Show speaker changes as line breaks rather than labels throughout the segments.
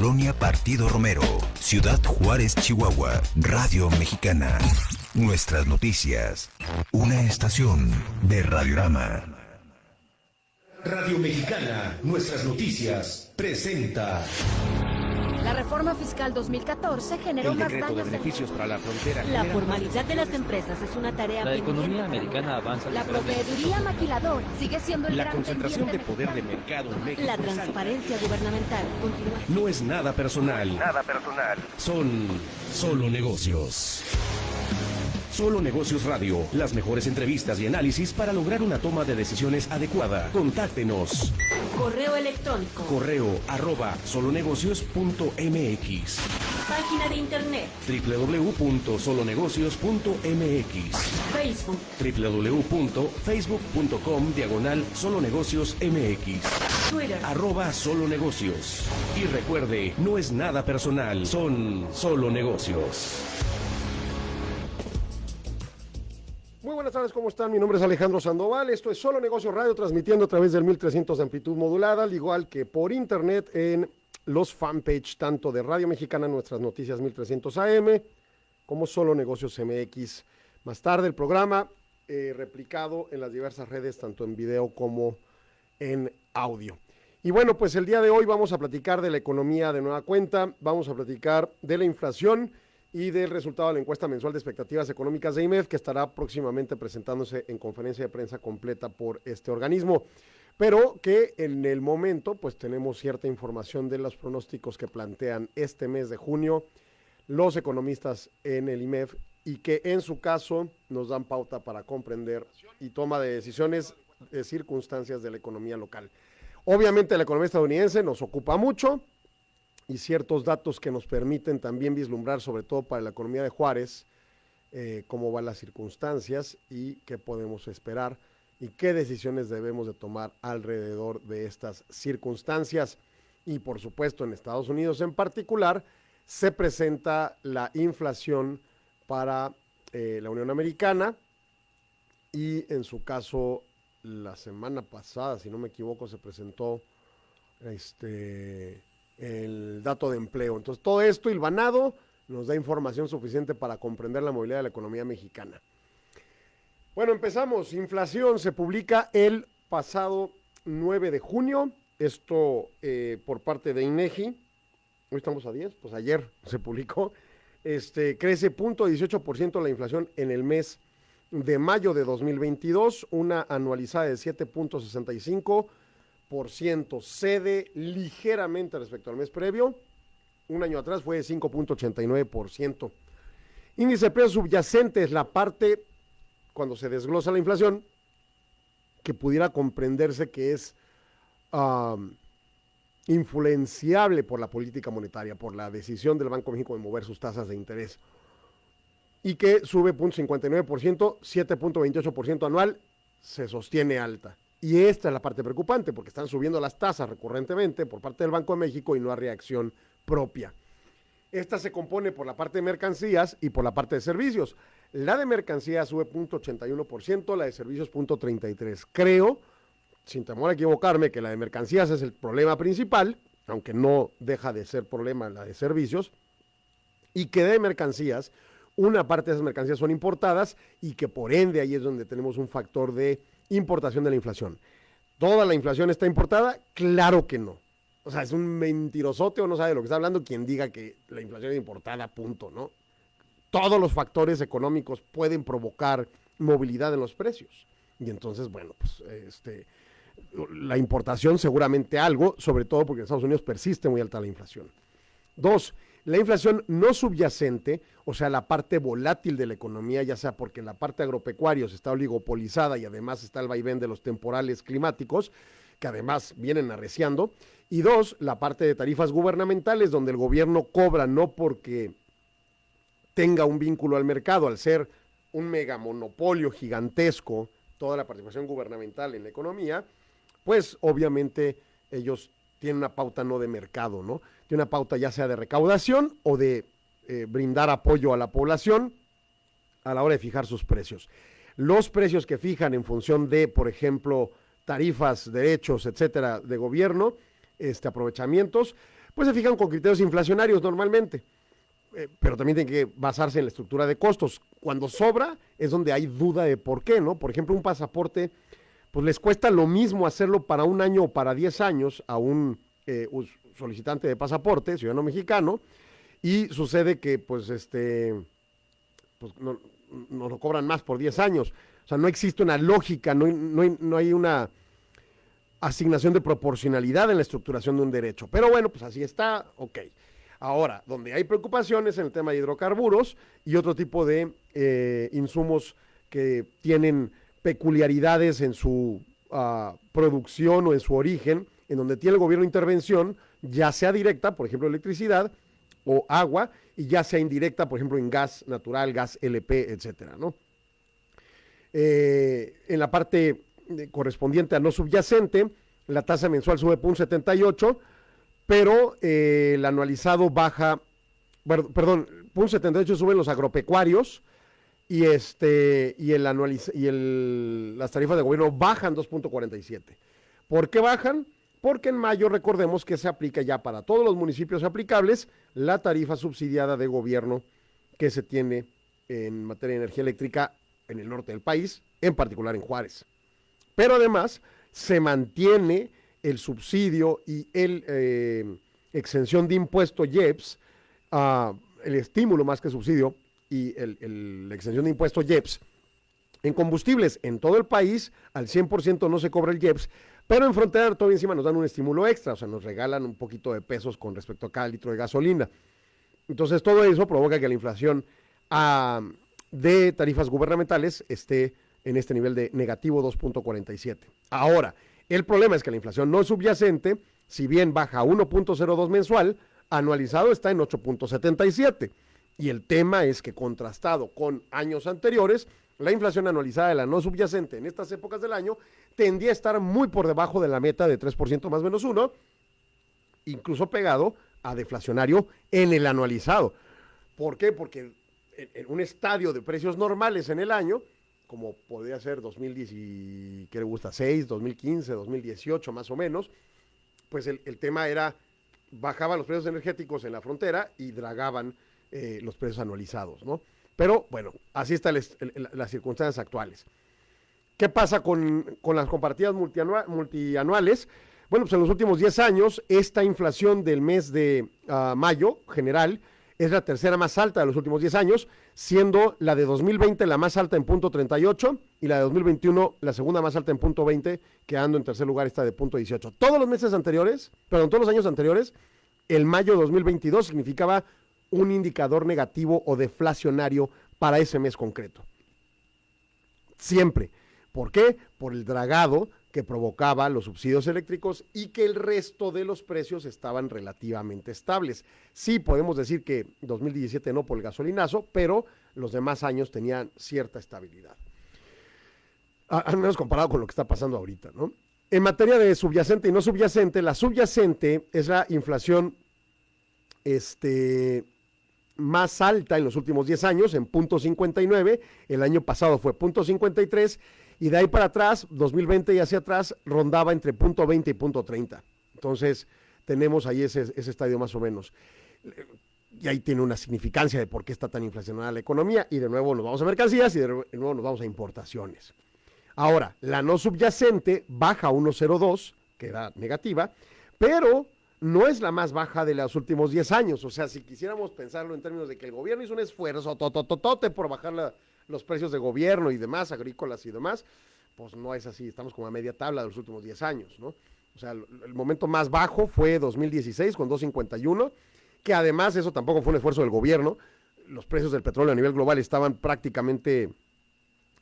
Colonia Partido Romero, Ciudad Juárez, Chihuahua, Radio Mexicana. Nuestras noticias. Una estación de Radiorama.
Radio Mexicana, nuestras noticias, presenta.
La reforma fiscal 2014 generó
El
más
de
daños. en-
beneficios para la frontera.
La
genera
formalidad de las empresas es una tarea
La economía americana avanza
La proveeduría maquiladora sigue siendo el
La
gran
concentración de poder de mercado en México.
La transparencia gubernamental continúa
No es nada personal.
Nada personal.
Son solo negocios. Solo Negocios Radio, las mejores entrevistas y análisis para lograr una toma de decisiones adecuada. Contáctenos.
Correo electrónico,
Correo arroba solonegocios.mx
página de internet,
www.solonegocios.mx
Facebook,
www.facebook.com diagonal solonegocios mx
Twitter.
arroba solo negocios. Y recuerde, no es nada personal, son solo negocios.
Muy buenas tardes, ¿cómo están? Mi nombre es Alejandro Sandoval, esto es Solo Negocio Radio, transmitiendo a través del 1300 de amplitud modulada, al igual que por internet en los fanpage tanto de Radio Mexicana, nuestras noticias 1300 AM, como Solo Negocios MX. Más tarde el programa eh, replicado en las diversas redes, tanto en video como en audio. Y bueno, pues el día de hoy vamos a platicar de la economía de nueva cuenta, vamos a platicar de la inflación y del resultado de la encuesta mensual de expectativas económicas de IMEF, que estará próximamente presentándose en conferencia de prensa completa por este organismo. Pero que en el momento, pues tenemos cierta información de los pronósticos que plantean este mes de junio los economistas en el IMEF y que en su caso nos dan pauta para comprender y toma de decisiones de circunstancias de la economía local. Obviamente la economía estadounidense nos ocupa mucho y ciertos datos que nos permiten también vislumbrar, sobre todo para la economía de Juárez, eh, cómo van las circunstancias y qué podemos esperar y qué decisiones debemos de tomar alrededor de estas circunstancias. Y por supuesto en Estados Unidos en particular se presenta la inflación para eh, la Unión Americana y en su caso la semana pasada, si no me equivoco, se presentó este el dato de empleo. Entonces, todo esto hilvanado nos da información suficiente para comprender la movilidad de la economía mexicana. Bueno, empezamos. Inflación se publica el pasado 9 de junio. Esto eh, por parte de INEGI. Hoy estamos a 10, pues ayer se publicó. Este, crece 0.18% la inflación en el mes de mayo de 2022, una anualizada de 7.65% cede ligeramente respecto al mes previo. Un año atrás fue de 5.89%. Índice de precios subyacente es la parte, cuando se desglosa la inflación, que pudiera comprenderse que es influenciable por la política monetaria, por la decisión del Banco de México de mover sus tasas de interés. Y que sube 0.59%, 7.28% anual, se sostiene alta. Y esta es la parte preocupante, porque están subiendo las tasas recurrentemente por parte del Banco de México y no hay reacción propia. Esta se compone por la parte de mercancías y por la parte de servicios. La de mercancías sube 0.81%, la de servicios 0.33%. Creo, sin temor a equivocarme, que la de mercancías es el problema principal, aunque no deja de ser problema la de servicios, y que de mercancías, una parte de esas mercancías son importadas y que por ende ahí es donde tenemos un factor de importación de la inflación. ¿Toda la inflación está importada? Claro que no. O sea, es un mentirosote o no sabe lo que está hablando quien diga que la inflación es importada, punto, ¿no? Todos los factores económicos pueden provocar movilidad en los precios. Y entonces, bueno, pues este, la importación seguramente algo, sobre todo porque en Estados Unidos persiste muy alta la inflación. Dos, la inflación no subyacente, o sea, la parte volátil de la economía, ya sea porque la parte agropecuarios está oligopolizada y además está el vaivén de los temporales climáticos, que además vienen arreciando. Y dos, la parte de tarifas gubernamentales, donde el gobierno cobra no porque tenga un vínculo al mercado, al ser un megamonopolio gigantesco, toda la participación gubernamental en la economía, pues obviamente ellos tienen una pauta no de mercado, ¿no? Tiene una pauta ya sea de recaudación o de eh, brindar apoyo a la población a la hora de fijar sus precios. Los precios que fijan en función de, por ejemplo, tarifas, derechos, etcétera, de gobierno, este, aprovechamientos, pues se fijan con criterios inflacionarios normalmente. Eh, pero también tiene que basarse en la estructura de costos. Cuando sobra es donde hay duda de por qué, ¿no? Por ejemplo, un pasaporte, pues les cuesta lo mismo hacerlo para un año o para 10 años a un eh, solicitante de pasaporte, ciudadano mexicano, y sucede que, pues, este, pues no, nos lo cobran más por 10 años. O sea, no existe una lógica, no no hay- no hay una asignación de proporcionalidad en la estructuración de un derecho. Pero bueno, pues así está, ok. Ahora, donde hay preocupaciones en el tema de hidrocarburos y otro tipo de eh, insumos que tienen peculiaridades en su ah, producción o en su origen, en donde tiene el gobierno intervención, ya sea directa, por ejemplo, electricidad o agua, y ya sea indirecta, por ejemplo, en gas natural, gas LP, etcétera, ¿no? Eh, en la parte eh, correspondiente a no subyacente, la tasa mensual sube por un 78, pero eh, el anualizado baja, perdón, por un 78 suben los agropecuarios y este y el anualiz y el, las tarifas de gobierno bajan 2.47. ¿Por qué bajan? Porque en mayo recordemos que se aplica ya para todos los municipios aplicables la tarifa subsidiada de gobierno que se tiene en materia de energía eléctrica en el norte del país, en particular en Juárez. Pero además se mantiene el subsidio y el eh, exención de impuesto IEPS, el estímulo más que subsidio y la exención de impuesto IEPS en combustibles en todo el país, al 100% no se cobra el IEPS, pero en frontera todavía encima nos dan un estímulo extra, o sea, nos regalan un poquito de pesos con respecto a cada litro de gasolina. Entonces, todo eso provoca que la inflación de tarifas gubernamentales esté en este nivel de negativo 2.47. Ahora, el problema es que la inflación no subyacente, si bien baja a 1.02 mensual, anualizado está en 8.77. Y el tema es que contrastado con años anteriores, la inflación anualizada de la no subyacente en estas épocas del año tendía a estar muy por debajo de la meta de 3% más menos 1, incluso pegado a deflacionario en el anualizado. ¿Por qué? Porque en, un estadio de precios normales en el año, como podría ser 2010 y, ¿qué le gusta? 6, 2015, 2018 más o menos, pues el, el tema era, bajaban los precios energéticos en la frontera y dragaban eh, los precios anualizados, ¿no? Pero bueno, así están las circunstancias actuales. ¿Qué pasa con, con las multianua- multianuales? Bueno, pues en los últimos 10 años, esta inflación del mes de ah, mayo general es la tercera más alta de los últimos 10 años, siendo la de 2020 la más alta en punto 38 y la de 2021 la segunda más alta en punto 20, quedando en tercer lugar esta de punto 18. Todos los meses anteriores, perdón, todos los años anteriores, el mayo de 2022 significaba un indicador negativo o deflacionario para ese mes concreto. Siempre. ¿Por qué? Por el dragado que provocaba los subsidios eléctricos y que el resto de los precios estaban relativamente estables. Sí, podemos decir que 2017 no por el gasolinazo, pero los demás años tenían cierta estabilidad. Al menos comparado con lo que está pasando ahorita, ¿no? En materia de subyacente y no subyacente, la subyacente es la inflación este, más alta en los últimos 10 años, en punto 59. El año pasado fue punto 53. Y de ahí para atrás, 2020 y hacia atrás, rondaba entre punto 20 y punto 30. Entonces, tenemos ahí ese, ese estadio más o menos. Y ahí tiene una significancia de por qué está tan inflacionada la economía. Y de nuevo nos vamos a mercancías y de nuevo nos vamos a importaciones. Ahora, la no subyacente baja a 1.02, que era negativa, pero no es la más baja de los últimos 10 años. O sea, si quisiéramos pensarlo en términos de que el gobierno hizo un esfuerzo totototote por bajar la- los precios de gobierno y demás, agrícolas y demás, pues no es así. Estamos como a media tabla de los últimos 10 años, ¿no? O sea, el, el momento más bajo fue 2016 con 251, que además eso tampoco fue un esfuerzo del gobierno. Los precios del petróleo a nivel global estaban prácticamente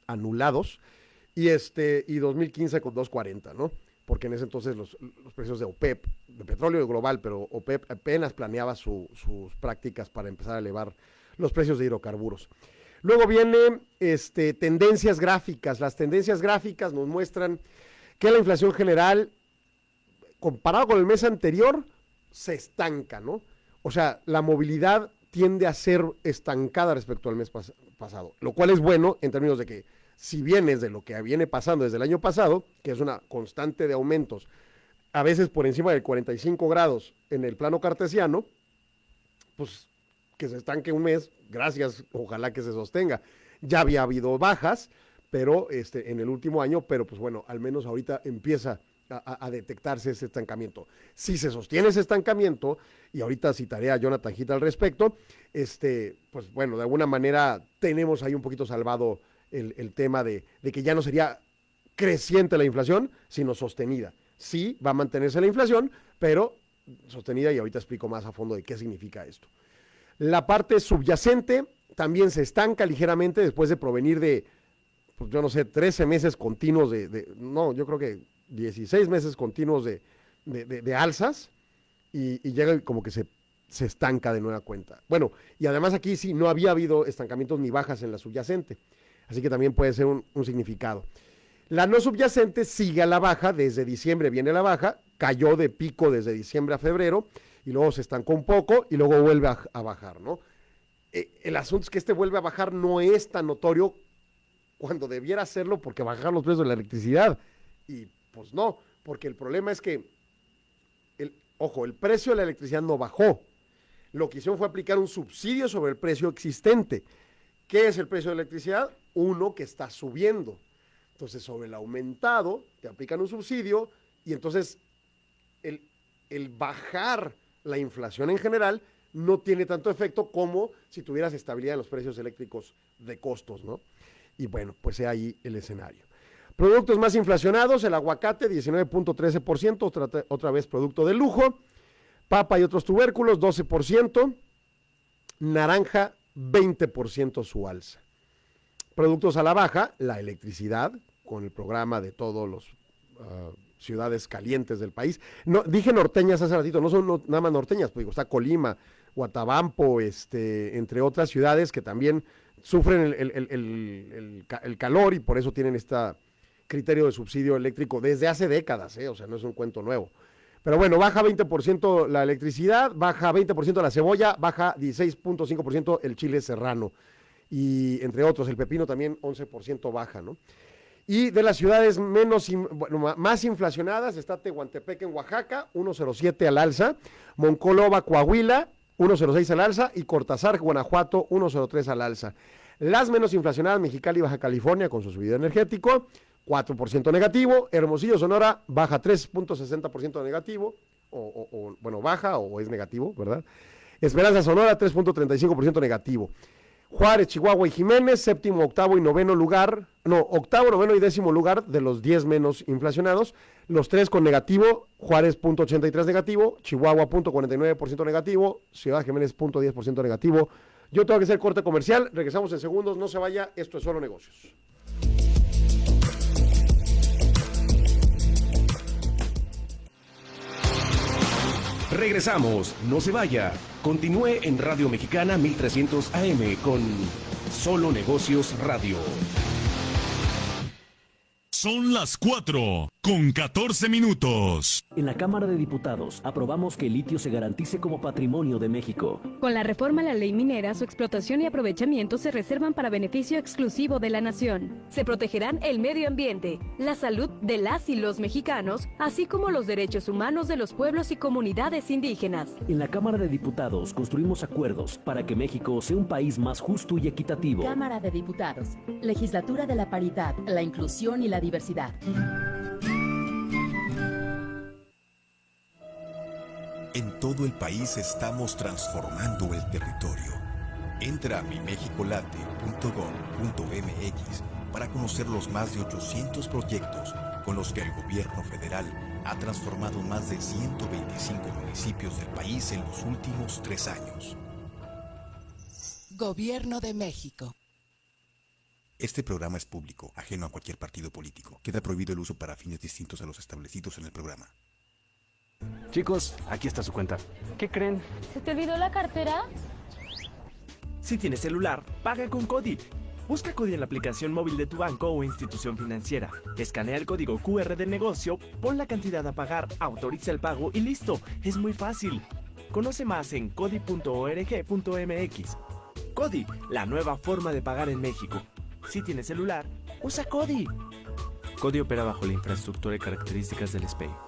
anulados y este y 2015 con 2.40, ¿no? Porque en ese entonces los, los precios de OPEP, de petróleo global, pero OPEP apenas planeaba su- sus prácticas para empezar a elevar los precios de hidrocarburos. Luego viene este, tendencias gráficas. Las tendencias gráficas nos muestran que la inflación general, comparado con el mes anterior, se estanca, ¿no? O sea, la movilidad tiende a ser estancada respecto al mes pas- pasado, lo cual es bueno en términos de que si vienes de lo que viene pasando desde el año pasado, que es una constante de aumentos a veces por encima de 45 grados en el plano cartesiano, pues que se estanque un mes, gracias, ojalá que se sostenga. Ya había habido bajas, pero este, en el último año, pero pues bueno, al menos ahorita empieza a, detectarse ese estancamiento. Si se sostiene ese estancamiento, y ahorita citaré a Jonathan Gita al respecto, este, pues bueno, de alguna manera tenemos ahí un poquito salvado el, tema de, que ya no sería creciente la inflación, sino sostenida. Sí, va a mantenerse la inflación, pero sostenida y ahorita explico más a fondo de qué significa esto. La parte subyacente también se estanca ligeramente después de provenir de, pues yo no sé, 13 meses continuos de, no, yo creo que 16 meses continuos de, alzas y, llega como que se estanca de nueva cuenta. Bueno, y además aquí sí no había habido estancamientos ni bajas en la subyacente, así que también puede ser un, significado. La no subyacente sigue a la baja, desde diciembre viene la baja, cayó de pico desde diciembre a febrero y luego se estancó un poco y luego vuelve a, bajar, ¿no? Eh, el asunto es que este vuelve a bajar no es tan notorio cuando debiera hacerlo porque bajaron los precios de la electricidad. Y pues no, porque el problema es que, el, ojo, el precio de la electricidad no bajó. Lo que hicieron fue aplicar un subsidio sobre el precio existente. ¿Qué es el precio de la electricidad? Uno que está subiendo. Entonces, sobre el aumentado, te aplican un subsidio y entonces el, el bajar la inflación en general no tiene tanto efecto como si tuvieras estabilidad en los precios eléctricos de costos, ¿no? Y bueno, pues ahí el escenario. Productos más inflacionados, el aguacate 19.13%, otra, otra vez producto de lujo, papa y otros tubérculos 12%, naranja 20% su alza. Productos a la baja, la electricidad, con el programa de todos los uh, ciudades calientes del país. No, dije norteñas hace ratito, no son nada más norteñas, pues digo, está Colima, Guatabampo, este, entre otras ciudades que también sufren el, el, el, el, calor y por eso tienen este criterio de subsidio eléctrico desde hace décadas, ¿eh? o sea, no es un cuento nuevo. Pero bueno, baja 20% la electricidad, baja 20% la cebolla, baja 16.5% el chile serrano y entre otros, el pepino también 11% baja, ¿no? Y de las ciudades menos, más inflacionadas está Tehuantepec en Oaxaca, 1.07 al alza, Monclova, Coahuila, 1.06 al alza y Cortázar, Guanajuato, 1.03 al alza. Las menos inflacionadas, Mexicali y Baja California con su subida energético, 4% negativo, Hermosillo, Sonora, baja 3.60% negativo, o, o, o, bueno, baja o es negativo, ¿verdad? Esperanza Sonora, 3.35% negativo. Juárez, Chihuahua y Jiménez, séptimo, octavo y noveno lugar, no, octavo, noveno y décimo lugar de los 10 menos inflacionados, los tres con negativo, Juárez punto 83 negativo, Chihuahua punto 49% negativo, Ciudad Jiménez punto 10% negativo. Yo tengo que hacer corte comercial, regresamos en segundos, no se vaya, esto es solo negocios.
Regresamos, no se vaya. Continúe en Radio Mexicana 1300 AM con Solo Negocios Radio.
Son las 4 con 14 minutos.
En la Cámara de Diputados aprobamos que el litio se garantice como patrimonio de México.
Con la reforma a la ley minera, su explotación y aprovechamiento se reservan para beneficio exclusivo de la nación. Se protegerán el medio ambiente, la salud de las y los mexicanos, así como los derechos humanos de los pueblos y comunidades indígenas.
En la Cámara de Diputados construimos acuerdos para que México sea un país más justo y equitativo.
Cámara de Diputados, Legislatura de la Paridad, la Inclusión y la Diversidad.
En todo el país estamos transformando el territorio. Entra a mimexicolate.gov.mx para conocer los más de 800 proyectos con los que el gobierno federal ha transformado más de 125 municipios del país en los últimos tres años.
Gobierno de México.
Este programa es público, ajeno a cualquier partido político. Queda prohibido el uso para fines distintos a los establecidos en el programa.
Chicos, aquí está su cuenta. ¿Qué creen?
¿Se te olvidó la cartera?
Si tienes celular, paga con Cody. Busca Cody en la aplicación móvil de tu banco o institución financiera. Escanea el código QR del negocio, pon la cantidad a pagar, autoriza el pago y listo. Es muy fácil. Conoce más en cody.org.mx. Cody, la nueva forma de pagar en México. Si tienes celular, usa Cody.
Cody opera bajo la infraestructura y características del SPEI.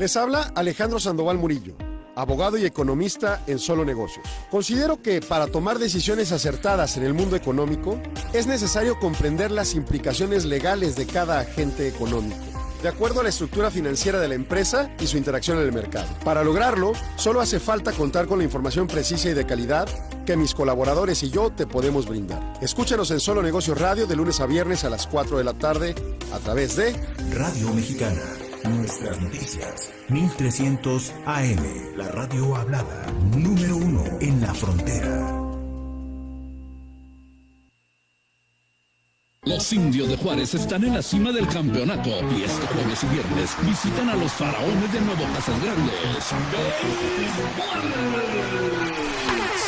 Les habla Alejandro Sandoval Murillo, abogado y economista en Solo Negocios. Considero que para tomar decisiones acertadas en el mundo económico es necesario comprender las implicaciones legales de cada agente económico de acuerdo a la estructura financiera de la empresa y su interacción en el mercado. Para lograrlo, solo hace falta contar con la información precisa y de calidad que mis colaboradores y yo te podemos brindar. Escúchanos en Solo Negocios Radio de lunes a viernes a las 4 de la tarde a través de
Radio Mexicana. Nuestras noticias. 1300 AM. La radio hablada. Número uno en la frontera.
Los indios de Juárez están en la cima del campeonato y este jueves y viernes visitan a los faraones de Nuevo Casas Grandes.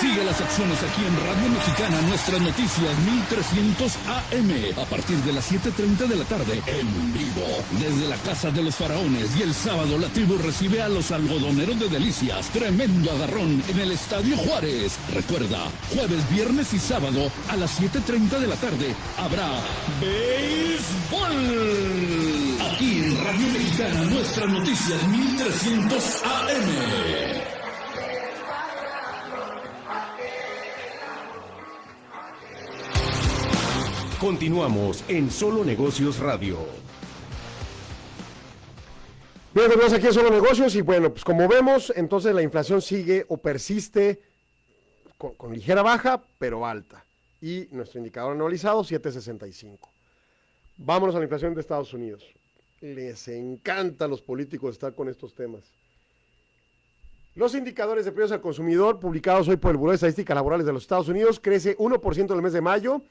Sigue las acciones aquí en Radio Mexicana, nuestras noticias 1300 AM, a partir de las 7.30 de la tarde, en vivo, desde la Casa de los Faraones. Y el sábado la tribu recibe a los algodoneros de Delicias. Tremendo agarrón en el Estadio Juárez. Recuerda, jueves, viernes y sábado a las 7.30 de la tarde habrá béisbol. Aquí en Radio Mexicana, nuestras noticias 1300 AM.
Continuamos en Solo Negocios Radio.
Bien, tenemos aquí en Solo Negocios y bueno, pues como vemos, entonces la inflación sigue o persiste con, ligera baja, pero alta. Y nuestro indicador anualizado, 765. Vámonos a la inflación de Estados Unidos. Les encanta a los políticos estar con estos temas. Los indicadores de precios al consumidor publicados hoy por el Buró de Estadísticas Laborales de los Estados Unidos crece 1% en el mes de mayo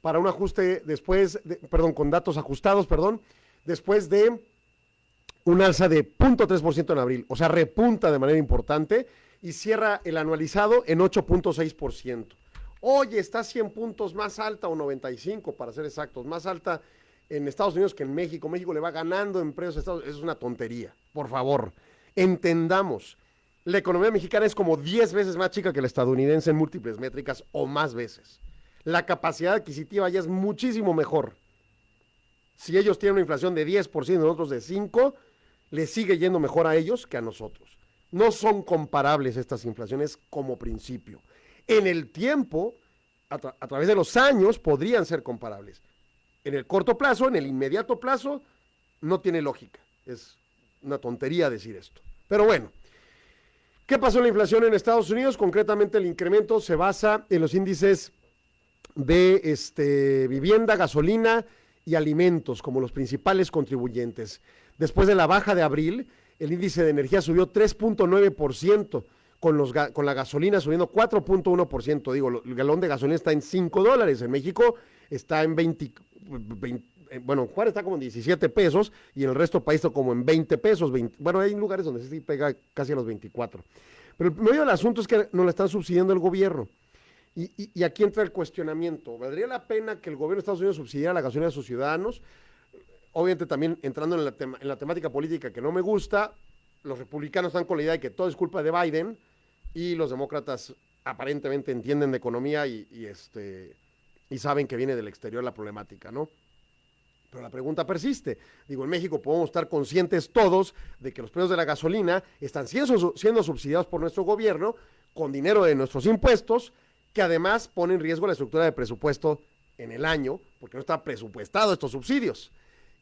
para un ajuste después, de, perdón, con datos ajustados, perdón, después de un alza de 0.3% en abril, o sea, repunta de manera importante y cierra el anualizado en 8.6%. Oye, está 100 puntos más alta o 95 para ser exactos, más alta en Estados Unidos que en México. México le va ganando en precios a Estados Unidos. Es una tontería, por favor. Entendamos. La economía mexicana es como 10 veces más chica que la estadounidense en múltiples métricas o más veces. La capacidad adquisitiva ya es muchísimo mejor. Si ellos tienen una inflación de 10% y nosotros de 5%, les sigue yendo mejor a ellos que a nosotros. No son comparables estas inflaciones como principio. En el tiempo, a, a, través de los años, podrían ser comparables. En el corto plazo, en el inmediato plazo, no tiene lógica. Es una tontería decir esto. Pero bueno, ¿qué pasó en la inflación en Estados Unidos? Concretamente, el incremento se basa en los índices de este, vivienda, gasolina y alimentos como los principales contribuyentes. Después de la baja de abril, el índice de energía subió 3.9%, con, los, con la gasolina subiendo 4.1%. Digo, el galón de gasolina está en 5 dólares. En México está en 20, 20 bueno, Juárez está como en 17 pesos y en el resto del país está como en 20 pesos. 20, bueno, hay lugares donde sí pega casi a los 24. Pero el medio del asunto es que nos la están subsidiando el gobierno. Y, y, aquí entra el cuestionamiento. ¿Valdría la pena que el gobierno de Estados Unidos subsidiara la gasolina de sus ciudadanos? Obviamente también entrando en la, tema, en la temática política que no me gusta, los republicanos están con la idea de que todo es culpa de Biden y los demócratas aparentemente entienden de economía y, y, este, y saben que viene del exterior la problemática, ¿no? Pero la pregunta persiste. Digo, en México podemos estar conscientes todos de que los precios de la gasolina están siendo, siendo subsidiados por nuestro gobierno con dinero de nuestros impuestos, que además pone en riesgo la estructura de presupuesto en el año, porque no está presupuestado estos subsidios.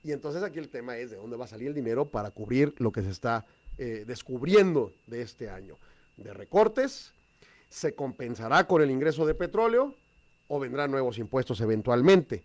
Y entonces aquí el tema es de dónde va a salir el dinero para cubrir lo que se está eh, descubriendo de este año. De recortes, se compensará con el ingreso de petróleo o vendrán nuevos impuestos eventualmente.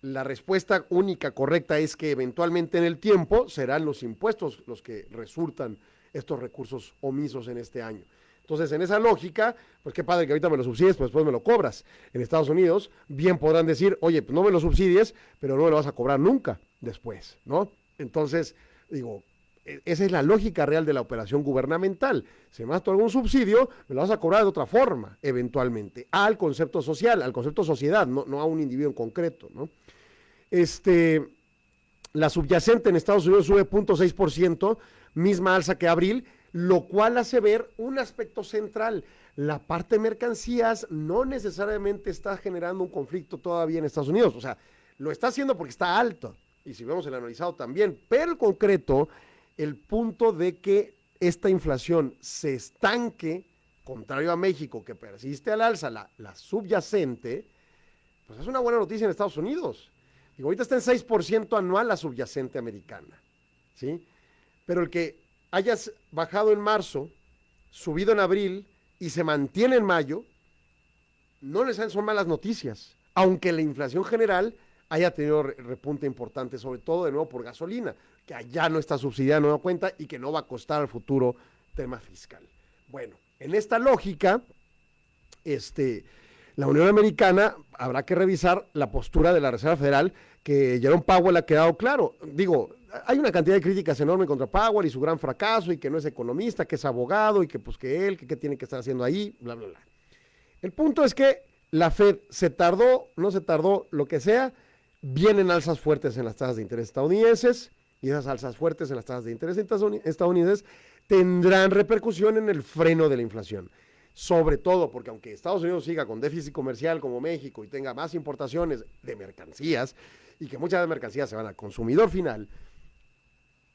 La respuesta única correcta es que eventualmente en el tiempo serán los impuestos los que resultan estos recursos omisos en este año. Entonces, en esa lógica, pues qué padre que ahorita me lo subsidies, pues después me lo cobras. En Estados Unidos, bien podrán decir, oye, pues no me lo subsidies, pero no me lo vas a cobrar nunca después, ¿no? Entonces, digo, esa es la lógica real de la operación gubernamental. Si me das algún subsidio, me lo vas a cobrar de otra forma, eventualmente, al concepto social, al concepto sociedad, no, no a un individuo en concreto, ¿no? Este, la subyacente en Estados Unidos sube 0.6%, misma alza que abril, lo cual hace ver un aspecto central. La parte de mercancías no necesariamente está generando un conflicto todavía en Estados Unidos, o sea, lo está haciendo porque está alto, y si vemos el analizado también, pero el concreto, el punto de que esta inflación se estanque, contrario a México, que persiste al alza, la, la subyacente, pues es una buena noticia en Estados Unidos. Digo, ahorita está en 6% anual la subyacente americana, ¿sí? Pero el que hayas bajado en marzo, subido en abril y se mantiene en mayo, no les son malas noticias, aunque la inflación general haya tenido repunte importante, sobre todo de nuevo por gasolina, que allá no está subsidiada no nueva cuenta y que no va a costar al futuro tema fiscal. Bueno, en esta lógica, este, la Unión Americana habrá que revisar la postura de la Reserva Federal, que Jerome Powell ha quedado claro. Digo, hay una cantidad de críticas enorme contra Powell y su gran fracaso, y que no es economista, que es abogado, y que pues que él, que qué tiene que estar haciendo ahí, bla, bla, bla. El punto es que la Fed se tardó, no se tardó, lo que sea, vienen alzas fuertes en las tasas de interés estadounidenses, y esas alzas fuertes en las tasas de interés estadounidenses tendrán repercusión en el freno de la inflación sobre todo porque aunque Estados Unidos siga con déficit comercial como México y tenga más importaciones de mercancías y que muchas de las mercancías se van al consumidor final,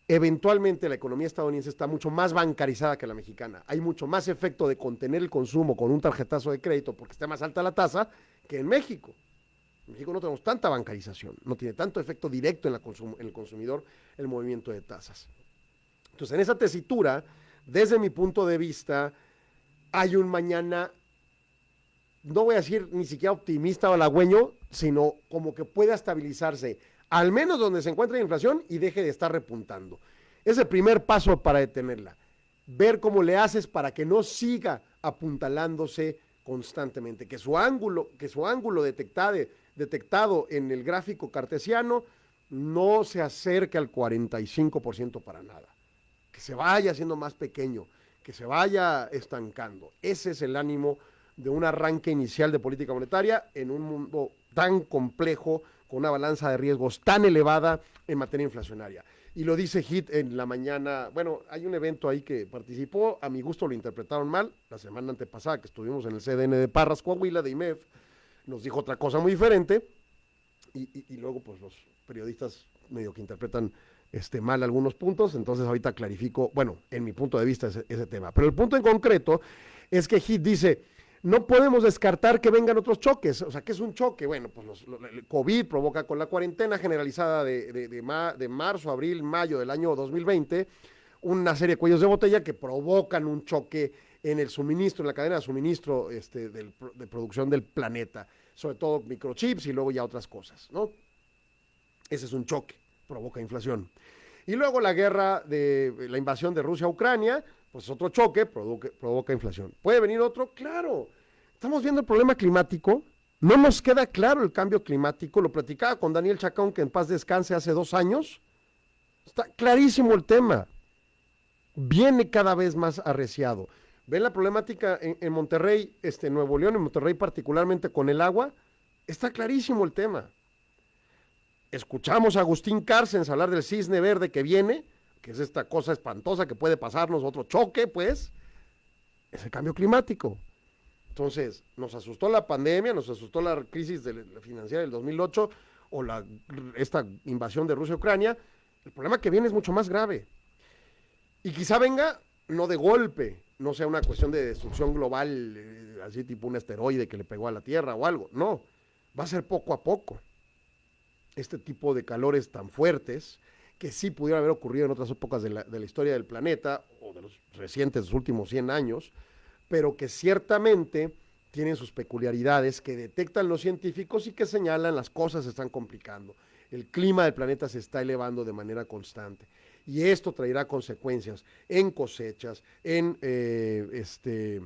eventualmente la economía estadounidense está mucho más bancarizada que la mexicana. Hay mucho más efecto de contener el consumo con un tarjetazo de crédito porque está más alta la tasa que en México. En México no tenemos tanta bancarización, no tiene tanto efecto directo en, la en el consumidor el movimiento de tasas. Entonces, en esa tesitura, desde mi punto de vista, hay un mañana, no voy a decir ni siquiera optimista o halagüeño, sino como que pueda estabilizarse, al menos donde se encuentra la inflación y deje de estar repuntando. Es el primer paso para detenerla. Ver cómo le haces para que no siga apuntalándose constantemente, que su ángulo, que su ángulo detectado, detectado en el gráfico cartesiano no se acerque al 45% para nada, que se vaya haciendo más pequeño, que se vaya estancando. Ese es el ánimo de un arranque inicial de política monetaria en un mundo tan complejo, con una balanza de riesgos tan elevada en materia inflacionaria. Y lo dice Hit en la mañana, bueno, hay un evento ahí que participó, a mi gusto lo interpretaron mal, la semana antepasada que estuvimos en el CDN de Parras, Coahuila, de IMEF, nos dijo otra cosa muy diferente, y, y luego pues los periodistas medio que interpretan este, mal algunos puntos, entonces ahorita clarifico, bueno, en mi punto de vista ese, tema. Pero el punto en concreto es que HIT dice, no podemos descartar que vengan otros choques. O sea, ¿qué es un choque? Bueno, pues el COVID provoca con la cuarentena generalizada de, de, de, marzo, abril, mayo del año 2020, una serie de cuellos de botella que provocan un choque en el suministro, en la cadena de suministro este, de producción del planeta, sobre todo microchips y luego ya otras cosas, ¿no? Ese es un choque provoca inflación. Y luego la guerra de la invasión de Rusia a Ucrania, pues otro choque provoca, provoca inflación. ¿Puede venir otro? Claro. Estamos viendo el problema climático. No nos queda claro el cambio climático. Lo platicaba con Daniel Chacón, que en paz descanse hace dos años. Está clarísimo el tema. Viene cada vez más arreciado. ¿Ven la problemática en, Monterrey, este, Nuevo León, en Monterrey particularmente con el agua? Está clarísimo el tema escuchamos a Agustín Cárcens hablar del cisne verde que viene, es esta cosa espantosa que puede pasarnos, otro choque, pues, es el cambio climático. Entonces, nos asustó la pandemia, nos asustó la crisis de la financiera del 2008 o la, esta invasión de Rusia a Ucrania. El problema que viene es mucho más grave. Y quizá venga no de golpe, no sea una cuestión de destrucción global, eh, así tipo un asteroide que le pegó a la Tierra o algo. No, va a ser poco a poco este tipo de calores tan fuertes, que sí pudieron haber ocurrido en otras épocas de la, historia del planeta, o de los recientes, los últimos 100 años, pero que ciertamente tienen sus peculiaridades que detectan los científicos y que señalan las cosas se están complicando. El clima del planeta se está elevando de manera constante. Y esto traerá consecuencias en cosechas, en eh, este,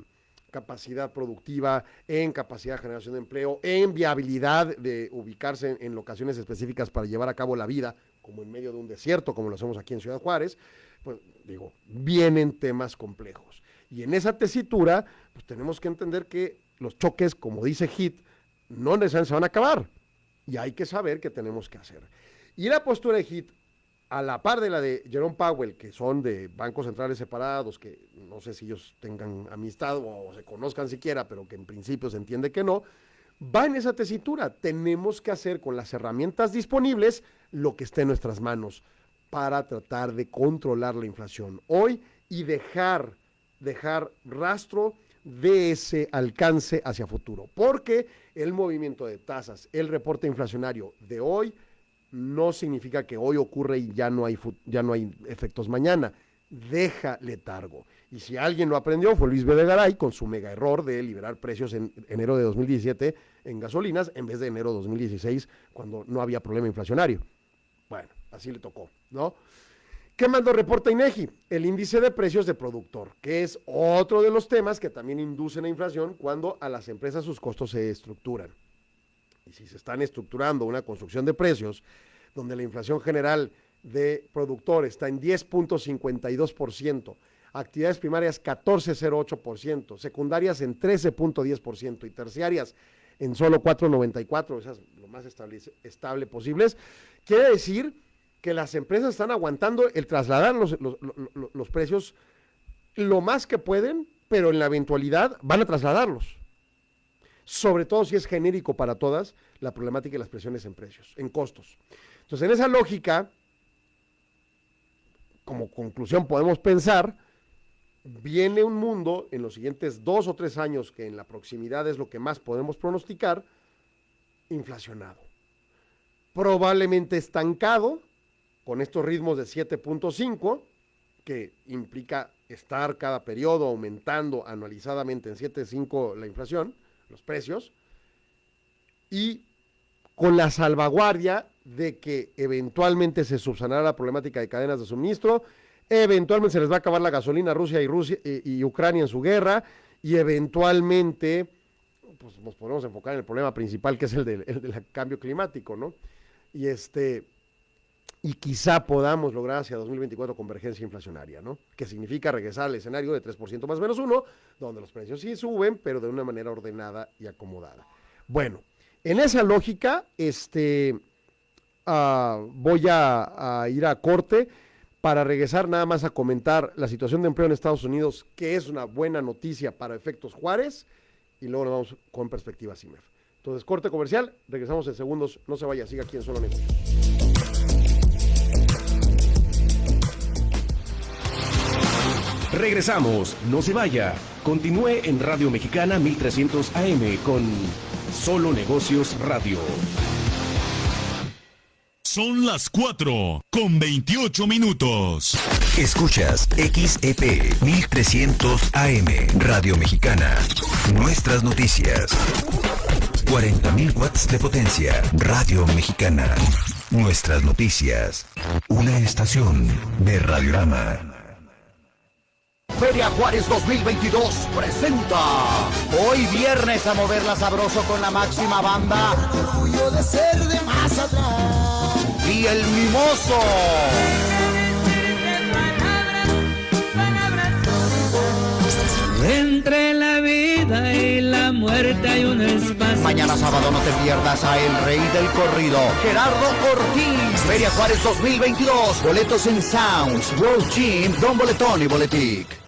capacidad productiva, en capacidad de generación de empleo, en viabilidad de ubicarse en, locaciones específicas para llevar a cabo la vida, como en medio de un desierto, como lo hacemos aquí en Ciudad Juárez, pues digo, vienen temas complejos. Y en esa tesitura, pues tenemos que entender que los choques, como dice HIT, no necesariamente se van a acabar. Y hay que saber qué tenemos que hacer. Y la postura de HIT a la par de la de Jerome Powell, que son de bancos centrales separados, que no sé si ellos tengan amistad o se conozcan siquiera, pero que en principio se entiende que no, va en esa tesitura. Tenemos que hacer con las herramientas disponibles lo que esté en nuestras manos. para tratar de controlar la inflación hoy y dejar, dejar rastro de ese alcance hacia futuro. Porque el movimiento de tasas, el reporte inflacionario de hoy, no significa que hoy ocurre y ya no hay, ya no hay efectos mañana. Deja letargo. Y si alguien lo aprendió fue Luis Videgaray con su mega error de liberar precios en enero de 2017 en gasolinas en vez de enero de 2016 cuando no había problema inflacionario. Así le tocó, ¿no? ¿Qué mandó reporta INEGI? El índice de precios de productor, que es otro de los temas que también inducen la inflación cuando a las empresas sus costos se estructuran. Y si se están estructurando una construcción de precios donde la inflación general de productor está en 10.52%, actividades primarias 14.08%, secundarias en 13.10% y terciarias en solo 4.94, esas lo más estable, estable posibles, quiere decir que las empresas están aguantando el trasladar los, los, precios lo más que pueden, pero en la eventualidad van a trasladarlos. Sobre todo si es genérico para todas la problemática y las presiones en precios, en costos. Entonces, en esa lógica, como conclusión podemos pensar, viene un mundo en los siguientes dos o tres años, que en la proximidad es lo que más podemos pronosticar, inflacionado. Probablemente estancado, con estos ritmos de 7.5, que implica estar cada periodo aumentando anualizadamente en 7.5 la inflación, los precios, y con la salvaguardia de que eventualmente se subsanará la problemática de cadenas de suministro, eventualmente se les va a acabar la gasolina a Rusia y, Rusia, y, Ucrania en su guerra, y eventualmente pues, nos podemos enfocar en el problema principal que es el del cambio climático, ¿no? Y este, y quizá podamos lograr hacia 2024 convergencia inflacionaria, ¿no? Que significa regresar al escenario de 3% más menos uno, donde los precios sí suben, pero de una manera ordenada y acomodada. Bueno, en esa lógica, este, uh, voy a, ir a corte para regresar nada más a comentar la situación de empleo en Estados Unidos, que es una buena noticia para efectos Juárez, y luego nos vamos con perspectiva CIMEF. Entonces, corte comercial, regresamos en segundos, no se vaya, siga aquí en Solo.
Regresamos, no se vaya. Continúe en Radio Mexicana 1300 AM con Solo Negocios Radio.
Son las 4 con 28 minutos.
Escuchas XEP 1300 AM Radio Mexicana. Nuestras noticias. 40.000 watts de potencia. Radio Mexicana. Nuestras noticias. Una estación de Radiorama.
Feria Juárez 2022 presenta hoy viernes a moverla sabroso con la máxima banda. de ser de más atrás. Y el mimoso.
Entre la vida y la muerte hay un espacio.
Mañana sábado no te pierdas a El Rey del Corrido, Gerardo Ortiz. Feria Juárez 2022. Boletos en Sounds, World Gym, Don Boletón y Boletic.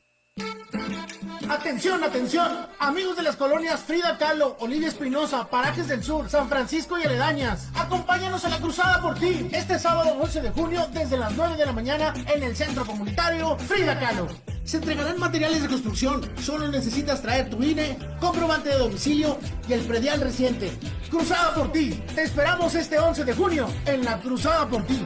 Atención, atención, amigos de las colonias Frida Kahlo, Olivia Espinosa, Parajes del Sur, San Francisco y Aledañas. Acompáñanos a la cruzada por ti este sábado 11 de junio desde las 9 de la mañana en el centro comunitario Frida Kahlo. Se entregarán materiales de construcción, solo necesitas traer tu INE, comprobante de domicilio y el predial reciente. Cruzada por ti, te esperamos este 11 de junio en la Cruzada por ti.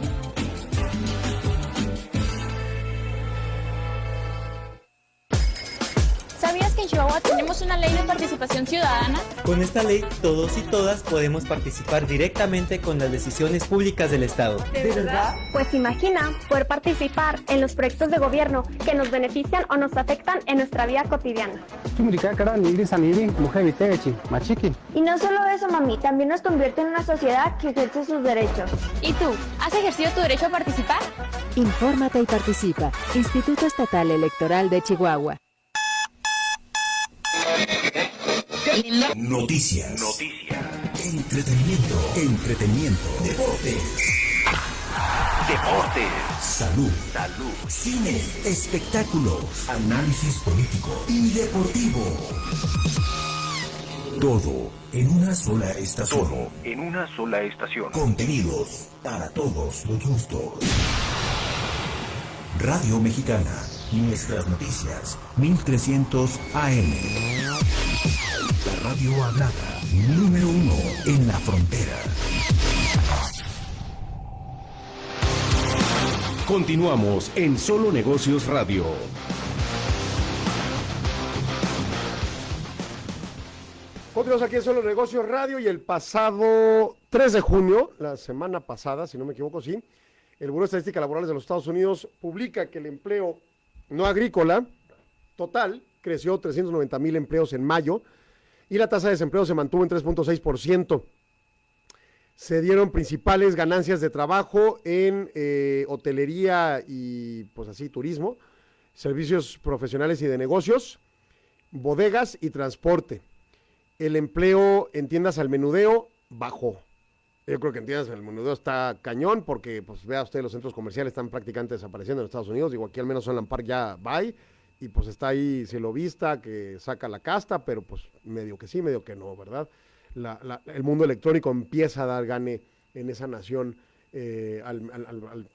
Que en Chihuahua tenemos una ley de participación ciudadana?
Con esta ley, todos y todas podemos participar directamente con las decisiones públicas del Estado.
¿De, verdad?
Pues imagina poder participar en los proyectos de gobierno que nos benefician o nos afectan en nuestra vida cotidiana. Y no solo eso, mami, también nos convierte en una sociedad que ejerce sus derechos.
¿Y tú? ¿Has ejercido tu derecho a participar?
Infórmate y participa. Instituto Estatal Electoral de Chihuahua.
Noticias. Noticias. Entretenimiento. Entretenimiento. Deportes. Deportes. Salud. Salud. Cine. Espectáculos. Análisis político y deportivo. Todo en una sola estación.
Todo en una sola estación.
Contenidos para todos los gustos. Radio Mexicana. Nuestras noticias. 1300 AM. La radio hablada. Número uno en la frontera.
Continuamos en Solo Negocios Radio.
Continuamos aquí en Solo Negocios Radio y el pasado 3 de junio, la semana pasada, si no me equivoco, sí, el Buró de Estadística Laborales de los Estados Unidos publica que el empleo no agrícola total creció 390 mil empleos en mayo y la tasa de desempleo se mantuvo en 3.6%. Se dieron principales ganancias de trabajo en eh, hotelería y pues así turismo, servicios profesionales y de negocios, bodegas y transporte. El empleo en tiendas al menudeo bajó. Yo creo que en tiendas al menudeo está cañón porque, pues vea usted, los centros comerciales están prácticamente desapareciendo en Estados Unidos. Digo, aquí al menos Sunland Park ya va y pues está ahí lo vista que saca la casta, pero pues medio que sí, medio que no, ¿verdad? La, la, el mundo electrónico empieza a dar gane en esa nación eh, al,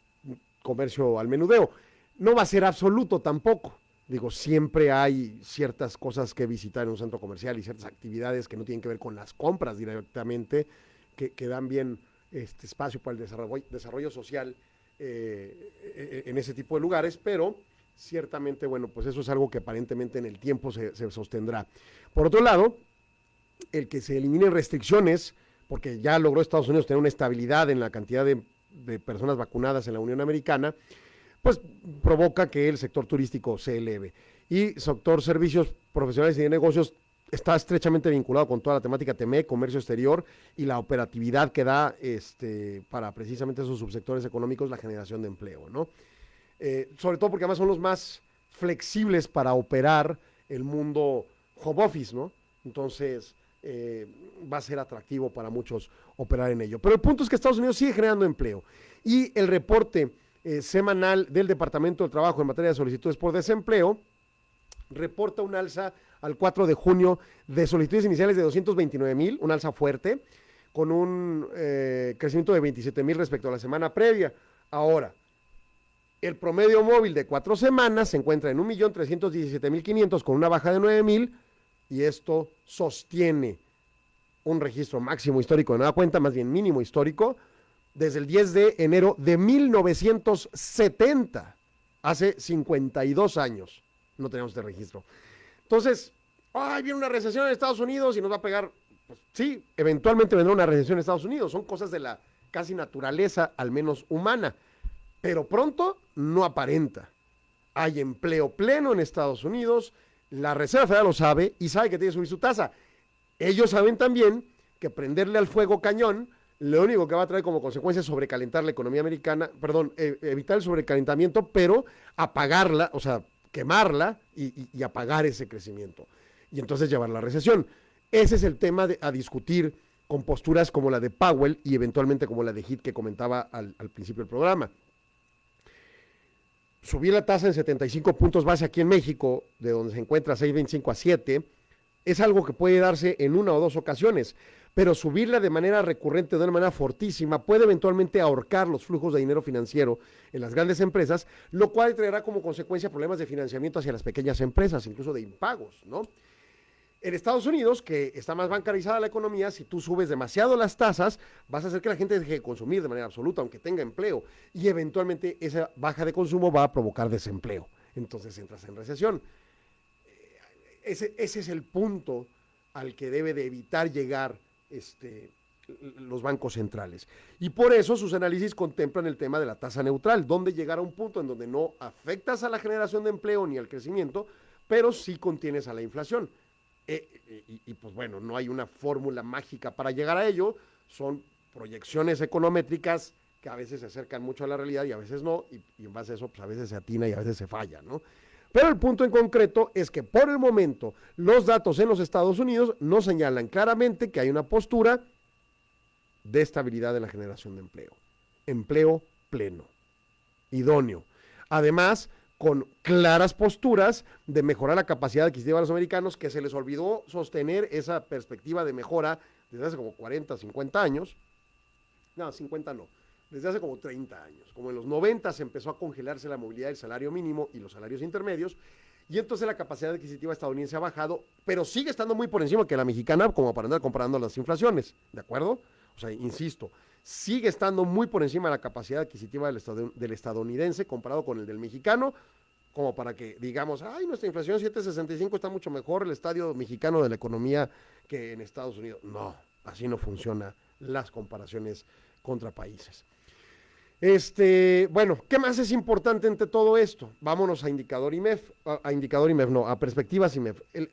comercio, al menudeo. No va a ser absoluto tampoco. Digo, siempre hay ciertas cosas que visitar en un centro comercial y ciertas actividades que no tienen que ver con las compras directamente, que, dan bien este espacio para el desarrollo, social eh, en ese tipo de lugares, pero ciertamente, bueno, pues eso es algo que aparentemente en el tiempo se, sostendrá. Por otro lado, el que se eliminen restricciones, porque ya logró Estados Unidos tener una estabilidad en la cantidad de, de personas vacunadas en la Unión Americana, pues provoca que el sector turístico se eleve. Y sector servicios profesionales y de negocios está estrechamente vinculado con toda la temática TME, comercio exterior y la operatividad que da este, para precisamente esos subsectores económicos la generación de empleo, ¿no? Eh, sobre todo porque además son los más flexibles para operar el mundo home office, ¿no? Entonces, eh, va a ser atractivo para muchos operar en ello. Pero el punto es que Estados Unidos sigue generando empleo. Y el reporte eh, semanal del Departamento del Trabajo en materia de solicitudes por desempleo reporta un alza al 4 de junio de solicitudes iniciales de 229 mil, un alza fuerte, con un crecimiento de 27 mil respecto a la semana previa. Ahora, el promedio móvil de cuatro semanas se encuentra en 1.317.500 con una baja de 9.000 y esto sostiene un registro máximo histórico de nueva cuenta, más bien mínimo histórico, desde el 10 de enero de 1970, hace 52 años no tenemos este registro. Entonces, ay, viene una recesión en Estados Unidos y nos va a pegar. Pues, sí, eventualmente vendrá una recesión en Estados Unidos. Son cosas de la casi naturaleza, al menos humana. Pero pronto no aparenta. Hay empleo pleno en Estados Unidos. La Reserva Federal lo sabe y sabe que tiene que subir su tasa. Ellos saben también que prenderle al fuego cañón lo único que va a traer como consecuencia es sobrecalentar la economía americana, perdón, eh, evitar el sobrecalentamiento, pero apagarla, o sea, quemarla y, apagar ese crecimiento y entonces llevar la recesión. Ese es el tema de, a discutir con posturas como la de Powell y eventualmente como la de Heath que comentaba al principio del programa. Subir la tasa en 75 puntos base aquí en México, de donde se encuentra 6.25 a 7, es algo que puede darse en una o dos ocasiones, pero subirla de manera recurrente, de una manera fortísima, puede eventualmente ahorcar los flujos de dinero financiero en las grandes empresas, lo cual traerá como consecuencia problemas de financiamiento hacia las pequeñas empresas, incluso de impagos, ¿no? En Estados Unidos, que está más bancarizada la economía, si tú subes demasiado las tasas, vas a hacer que la gente deje de consumir de manera absoluta, aunque tenga empleo, y eventualmente esa baja de consumo va a provocar desempleo. Entonces entras en recesión. Ese, ese es el punto al que debe de evitar llegar este, los bancos centrales. Y por eso sus análisis contemplan el tema de la tasa neutral, donde llegar a un punto en donde no afectas a la generación de empleo ni al crecimiento, pero sí contienes a la inflación. Eh, y, y, pues bueno, no hay una fórmula mágica para llegar a ello, son proyecciones econométricas que a veces se acercan mucho a la realidad y a veces no, y, en base a eso pues a veces se atina y a veces se falla, ¿no? Pero el punto en concreto es que por el momento los datos en los Estados Unidos no señalan claramente que hay una postura de estabilidad en la generación de empleo. Empleo pleno, idóneo. Además, con claras posturas de mejorar la capacidad adquisitiva de los americanos, que se les olvidó sostener esa perspectiva de mejora desde hace como 40, 50 años. No, 50 no. desde hace como 30 años. Como en los 90 se empezó a congelarse la movilidad del salario mínimo y los salarios intermedios, y entonces la capacidad adquisitiva estadounidense ha bajado, pero sigue estando muy por encima que la mexicana, como para andar comparando las inflaciones, ¿de acuerdo? O sea, insisto, sigue estando muy por encima de la capacidad adquisitiva del, estad- del estadounidense comparado con el del mexicano, como para que digamos, ay, nuestra inflación 7.65 está mucho mejor el estadio mexicano de la economía que en Estados Unidos. No, así no funcionan las comparaciones contra países. Este, bueno, ¿qué más es importante entre todo esto? Vámonos a indicador IMEF, a, indicador IMEF, no, a perspectivas IMEF. El-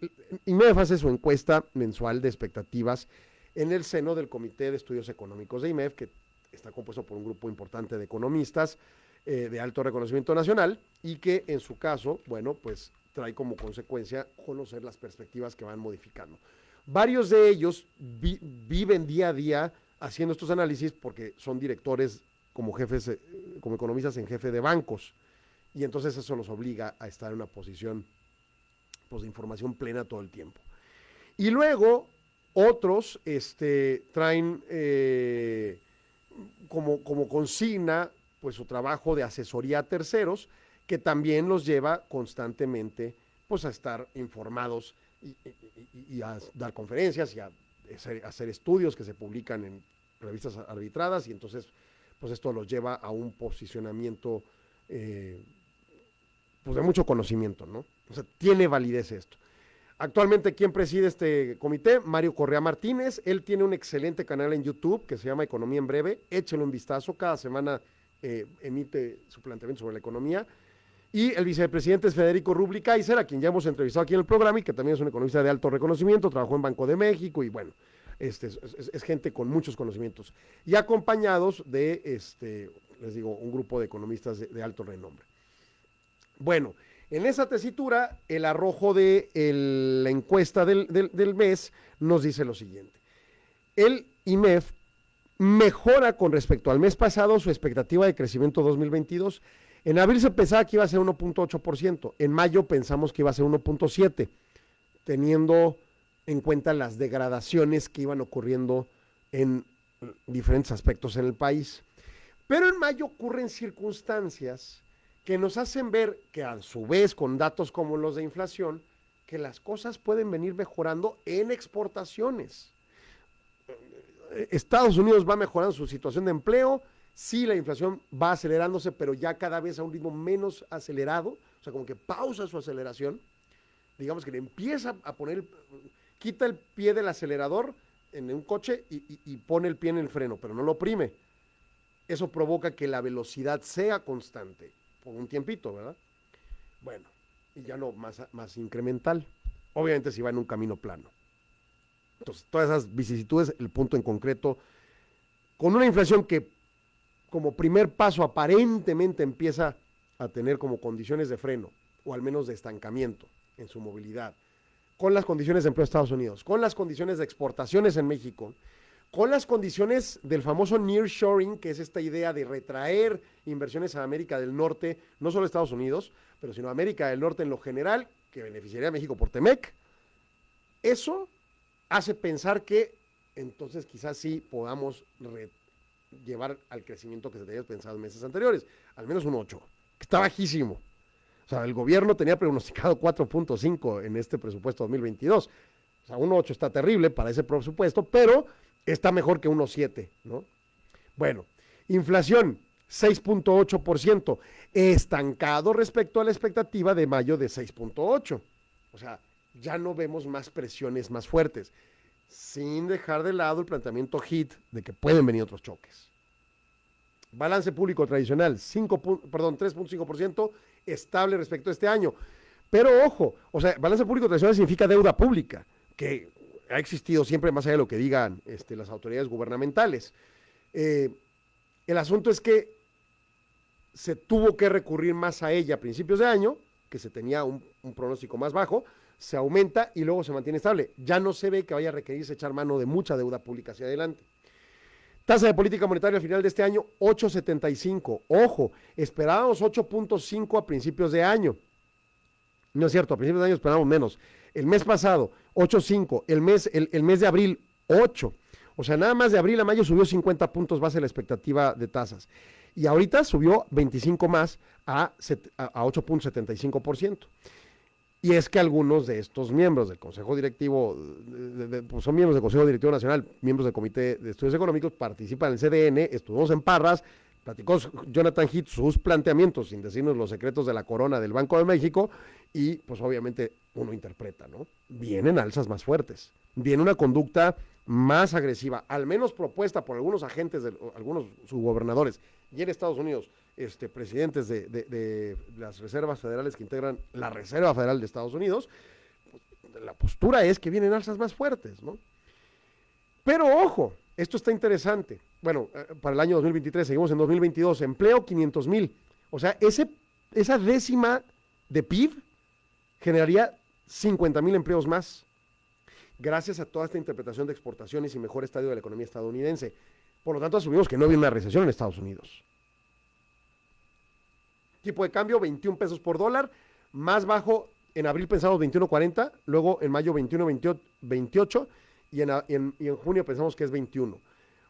IMEF hace su encuesta mensual de expectativas en el seno del Comité de Estudios Económicos de IMEF, que está compuesto por un grupo importante de economistas eh, de alto reconocimiento nacional y que en su caso, bueno, pues trae como consecuencia conocer las perspectivas que van modificando. Varios de ellos vi- viven día a día haciendo estos análisis porque son directores como jefes, eh, como economistas en jefe de bancos. Y entonces eso los obliga a estar en una posición pues, de información plena todo el tiempo. Y luego otros este, traen eh, como, como consigna pues su trabajo de asesoría a terceros, que también los lleva constantemente pues a estar informados y, a dar conferencias y a hacer, hacer estudios que se publican en revistas arbitradas y entonces pues esto los lleva a un posicionamiento eh, pues de mucho conocimiento, ¿no? O sea, tiene validez esto. Actualmente, ¿quién preside este comité? Mario Correa Martínez. Él tiene un excelente canal en YouTube que se llama Economía en Breve. Échelo un vistazo. Cada semana eh, emite su planteamiento sobre la economía. Y el vicepresidente es Federico Rubli Kaiser, a quien ya hemos entrevistado aquí en el programa y que también es un economista de alto reconocimiento, trabajó en Banco de México y bueno, este, es, gente con muchos conocimientos. Y acompañados de, este, les digo, un grupo de economistas de alto renombre. Bueno, en esa tesitura, el arrojo de la encuesta del, del- del mes nos dice lo siguiente. El IMEF mejora con respecto al mes pasado su expectativa de crecimiento 2022. En abril se pensaba que iba a ser 1.8%, en mayo pensamos que iba a ser 1.7%, teniendo en cuenta las degradaciones que iban ocurriendo en diferentes aspectos en el país. Pero en mayo ocurren circunstancias que nos hacen ver que a su vez con datos como los de inflación, que las cosas pueden venir mejorando en exportaciones. Estados Unidos va mejorando su situación de empleo, sí la inflación va acelerándose, pero ya cada vez a un ritmo menos acelerado, o sea, como que pausa su aceleración, digamos que le empieza a poner, quita el pie del acelerador en un coche y- y pone el pie en el freno, pero no lo oprime. Eso provoca que la velocidad sea constante por un tiempito, ¿verdad? Bueno, y ya no más, más incremental. Obviamente si va en un camino plano. Entonces, todas esas vicisitudes, el punto en concreto, con una inflación que como primer paso aparentemente empieza a tener como condiciones de freno, o al menos de estancamiento en su movilidad, con las condiciones de empleo de Estados Unidos, con las condiciones de exportaciones en México, con las condiciones del famoso nearshoring, que es esta idea de retraer inversiones a América del Norte, no solo Estados Unidos, pero sino América del Norte en lo general, que beneficiaría a México por Temec. Eso hace pensar que entonces quizás sí podamos llevar al crecimiento que se tenía pensado en meses anteriores, al menos un 8, que está bajísimo. O sea, el gobierno tenía pronosticado 4.5 en este presupuesto 2022. O sea, un 8 está terrible para ese presupuesto, pero está mejor que 1.7, ¿no? Bueno, inflación 6.8%, estancado respecto a la expectativa de mayo de 6.8. O sea, ya no vemos más presiones más fuertes, sin dejar de lado el planteamiento HIT de que pueden venir otros choques. Balance público tradicional, 5, pu- perdón, 3.5%, estable respecto a este año. Pero ojo, o sea, balance público tradicional significa deuda pública, que ha existido siempre más allá de lo que digan este, las autoridades gubernamentales. Eh, el asunto es que se tuvo que recurrir más a ella a principios de año, que se tenía un, un pronóstico más bajo, se aumenta y luego se mantiene estable. Ya no se ve que vaya a requerirse echar mano de mucha deuda pública hacia adelante. Tasa de política monetaria al final de este año, 8.75. Ojo, esperábamos 8.5 a principios de año. No es cierto, a principios de año esperábamos menos. El mes pasado, 8.5. El mes, el, el mes de abril, 8. O sea, nada más de abril a mayo subió 50 puntos base la expectativa de tasas. Y ahorita subió 25 más a, a- a 8.75%. Y es que algunos de estos miembros del Consejo Directivo, pues son miembros del Consejo Directivo Nacional, miembros del Comité de Estudios Económicos, participan en el CDN, estuvimos en Parras, platicó Jonathan Heath sus planteamientos, sin decirnos los secretos de la corona del Banco de México, y pues obviamente uno interpreta, ¿no? Vienen alzas más fuertes, viene una conducta más agresiva, al menos propuesta por algunos agentes, de, algunos subgobernadores, y en Estados Unidos, este, presidentes de, de- de las reservas federales que integran la Reserva Federal de Estados Unidos, pues, la postura es que vienen alzas más fuertes, ¿no? Pero ojo, esto está interesante. Bueno, eh, para el año 2023, seguimos en 2022, empleo 500 mil. O sea, ese, esa décima de PIB generaría 50 mil empleos más, gracias a toda esta interpretación de exportaciones y mejor estadio de la economía estadounidense. Por lo tanto, asumimos que no viene una recesión en Estados Unidos. Tipo de cambio, 21 pesos por dólar, más bajo en abril pensamos 21.40, luego en mayo 21.28 y en, en- y en junio pensamos que es 21.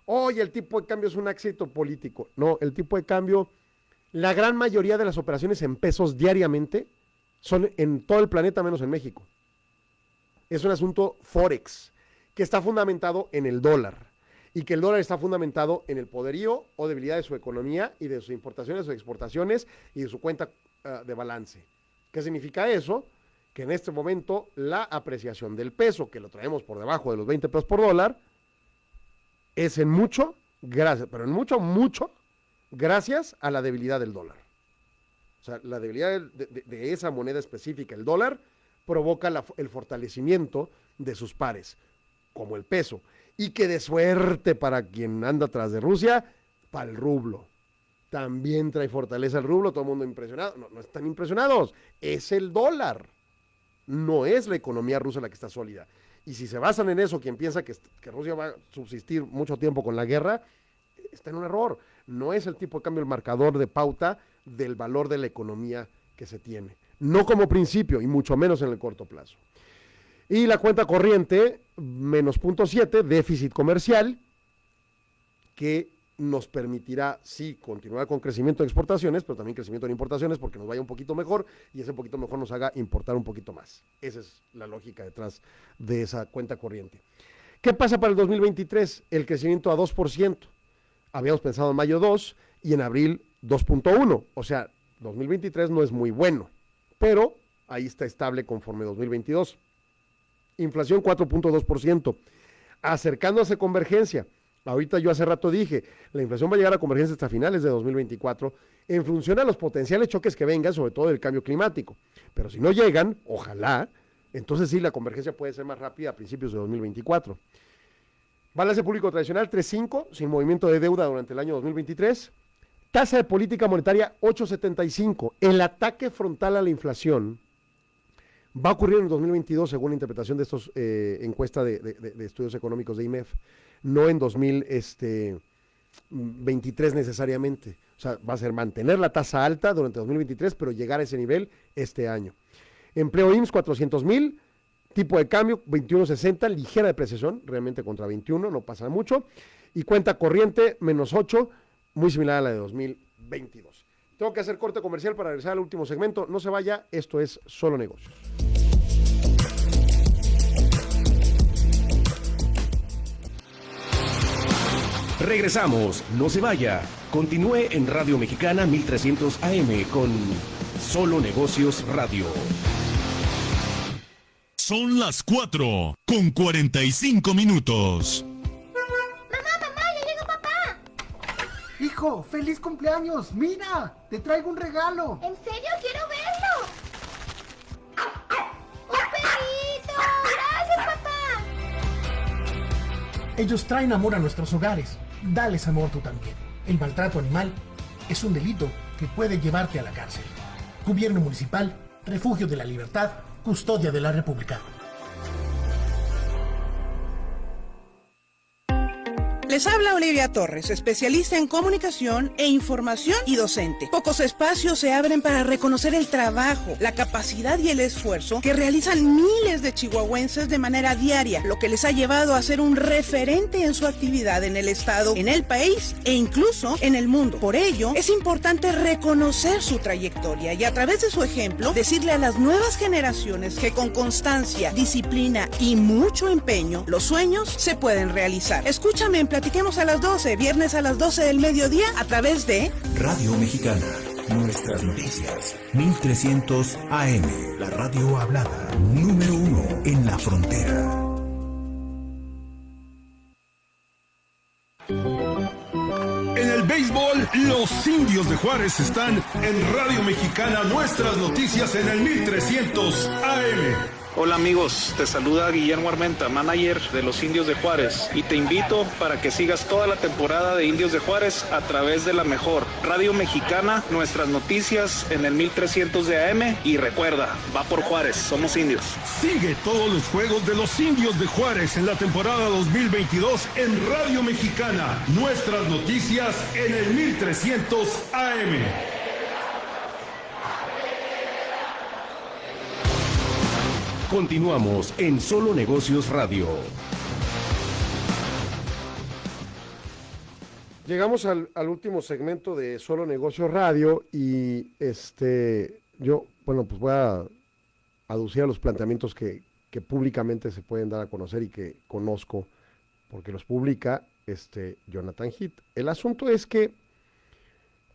Oye, el tipo de cambio es un éxito político. No, el tipo de cambio, la gran mayoría de las operaciones en pesos diariamente son en todo el planeta menos en México. Es un asunto forex que está fundamentado en el dólar y que el dólar está fundamentado en el poderío o debilidad de su economía y de sus importaciones o exportaciones y de su cuenta ah, de balance. ¿Qué significa eso? Que en este momento la apreciación del peso, que lo traemos por debajo de los 20 pesos por dólar, es en mucho, gracias, pero en mucho, mucho, gracias a la debilidad del dólar. O sea, la debilidad de, esa moneda específica, el dólar, provoca el fortalecimiento de sus pares, como el peso. Y que de suerte para quien anda atrás de Rusia, para el rublo. También trae fortaleza el rublo, todo el mundo impresionado. No, no están impresionados, es el dólar. No es la economía rusa la que está sólida. Y si se basan en eso, quien piensa que, que Rusia va a subsistir mucho tiempo con la guerra, está en un error. No es el tipo de cambio el marcador de pauta del valor de la economía que se tiene. No como principio y mucho menos en el corto plazo. Y la cuenta corriente, menos punto 7, déficit comercial, que nos permitirá, sí, continuar con crecimiento de exportaciones, pero también crecimiento en importaciones, porque nos vaya un poquito mejor y ese poquito mejor nos haga importar un poquito más. Esa es la lógica detrás de esa cuenta corriente. ¿Qué pasa para el 2023? El crecimiento a 2%. Habíamos pensado en mayo 2 y en abril 2.1. O sea, 2023 no es muy bueno, pero ahí está estable conforme 2022. Inflación 4.2%, acercándose a convergencia. Ahorita yo hace rato dije, la inflación va a llegar a convergencia hasta finales de 2024 en función a los potenciales choques que vengan, sobre todo del cambio climático. Pero si no llegan, ojalá, entonces sí, la convergencia puede ser más rápida a principios de 2024. Balance público tradicional 3.5, sin movimiento de deuda durante el año 2023. Tasa de política monetaria 8.75. El ataque frontal a la inflación va a ocurrir en 2022 según la interpretación de estos eh, encuesta de, de- de- de estudios económicos de IMEF, no en 2023 necesariamente. O sea, va a ser mantener la tasa alta durante 2023, pero llegar a ese nivel este año. Empleo IMSS 400 mil, tipo de cambio 21.60, ligera depreciación, realmente contra 21, no pasa mucho. Y cuenta corriente menos 8, muy similar a la de 2022. Tengo que hacer corte comercial para regresar al último segmento. No se vaya, esto es solo negocios.
Regresamos, no se vaya. Continúe en Radio Mexicana 1300 AM con Solo Negocios Radio.
Son las 4 con 45 minutos.
Hijo, feliz cumpleaños. Mira, te traigo un regalo.
¿En serio? ¡Quiero verlo! ¡Un perrito! ¡Gracias, papá!
Ellos traen amor a nuestros hogares. Dales amor tú también. El maltrato animal es un delito que puede llevarte a la cárcel. Gobierno Municipal, Refugio de la Libertad, Custodia de la República.
Les habla Olivia Torres, especialista en comunicación e información y docente. Pocos espacios se abren para reconocer el trabajo, la capacidad y el esfuerzo que realizan miles de chihuahuenses de manera diaria, lo que les ha llevado a ser un referente en su actividad en el Estado, en el país e incluso en el mundo. Por ello, es importante reconocer su trayectoria y a través de su ejemplo decirle a las nuevas generaciones que con constancia, disciplina y mucho empeño, los sueños se pueden realizar. Escúchame en Platiquemos a las 12, viernes a las 12 del mediodía a través de
Radio Mexicana. Nuestras noticias. 1300 AM. La radio hablada. Número uno en la frontera.
En el béisbol, los indios de Juárez están en Radio Mexicana. Nuestras noticias en el 1300 AM.
Hola amigos, te saluda Guillermo Armenta, manager de los Indios de Juárez, y te invito para que sigas toda la temporada de Indios de Juárez a través de la mejor Radio Mexicana, nuestras noticias en el 1300 de AM y recuerda, va por Juárez, somos indios.
Sigue todos los juegos de los Indios de Juárez en la temporada 2022 en Radio Mexicana, nuestras noticias en el 1300 AM.
Continuamos en Solo Negocios Radio.
Llegamos al, último segmento de Solo Negocios Radio y este yo, bueno, pues voy a aducir a los planteamientos que, públicamente se pueden dar a conocer y que conozco, porque los publica este Jonathan Heath. El asunto es que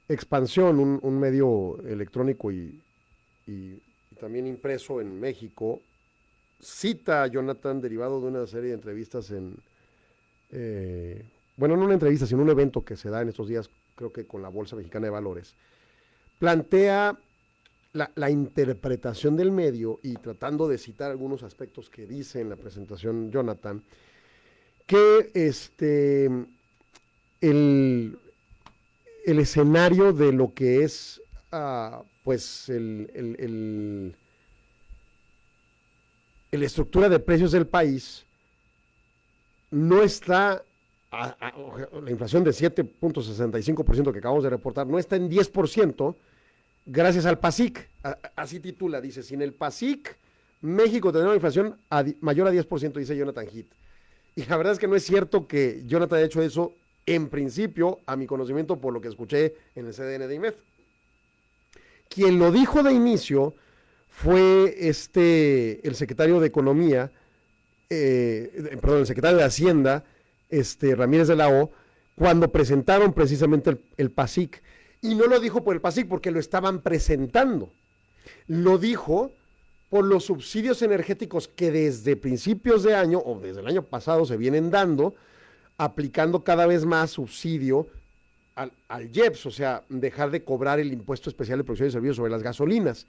Expansión, un, medio electrónico y también impreso en México, cita a Jonathan derivado de una serie de entrevistas en, eh, bueno, no una entrevista, sino un evento que se da en estos días, creo que con la Bolsa Mexicana de Valores, plantea la, interpretación del medio y tratando de citar algunos aspectos que dice en la presentación Jonathan, que este, el, el escenario de lo que es, uh, pues, el, el la estructura de precios del país no está, la inflación de 7.65% que acabamos de reportar, no está en 10% gracias al PASIC. Así titula, dice, sin el PASIC, México tendrá una inflación mayor a 10%, dice Jonathan Heath. Y la verdad es que no es cierto que Jonathan haya hecho eso en principio, a mi conocimiento, por lo que escuché en el CDN de IMEF. Quien lo dijo de inicio fue este, el secretario de Economía, eh, perdón, el secretario de Hacienda, este, Ramírez de la O, cuando presentaron precisamente el, el, PASIC. Y no lo dijo por el PASIC porque lo estaban presentando. Lo dijo por los subsidios energéticos que desde principios de año o desde el año pasado se vienen dando, aplicando cada vez más subsidio al, al IEPS, o sea, dejar de cobrar el impuesto especial de producción y servicios sobre las gasolinas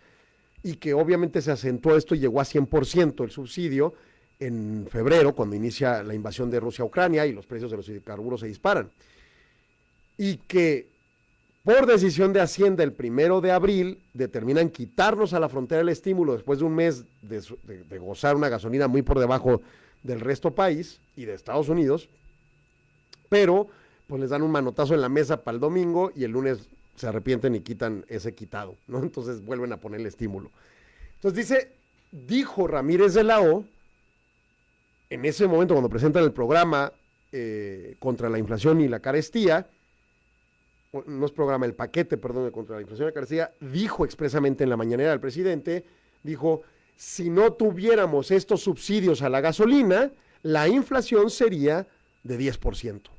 y que obviamente se acentuó esto y llegó a 100% el subsidio en febrero, cuando inicia la invasión de Rusia a Ucrania y los precios de los hidrocarburos se disparan. Y que por decisión de Hacienda el primero de abril determinan quitarnos a la frontera el estímulo después de un mes de, gozar una gasolina muy por debajo del resto país y de Estados Unidos, pero pues les dan un manotazo en la mesa para el domingo y el lunes se arrepienten y quitan ese quitado, ¿no? Entonces vuelven a poner el estímulo. Entonces dice, dijo Ramírez de la O, en ese momento cuando presentan el programa eh, contra la inflación y la carestía, no es programa, el paquete, perdón, contra la inflación y la carestía, dijo expresamente en la mañanera del presidente, dijo, si no tuviéramos estos subsidios a la gasolina, la inflación sería de 10%.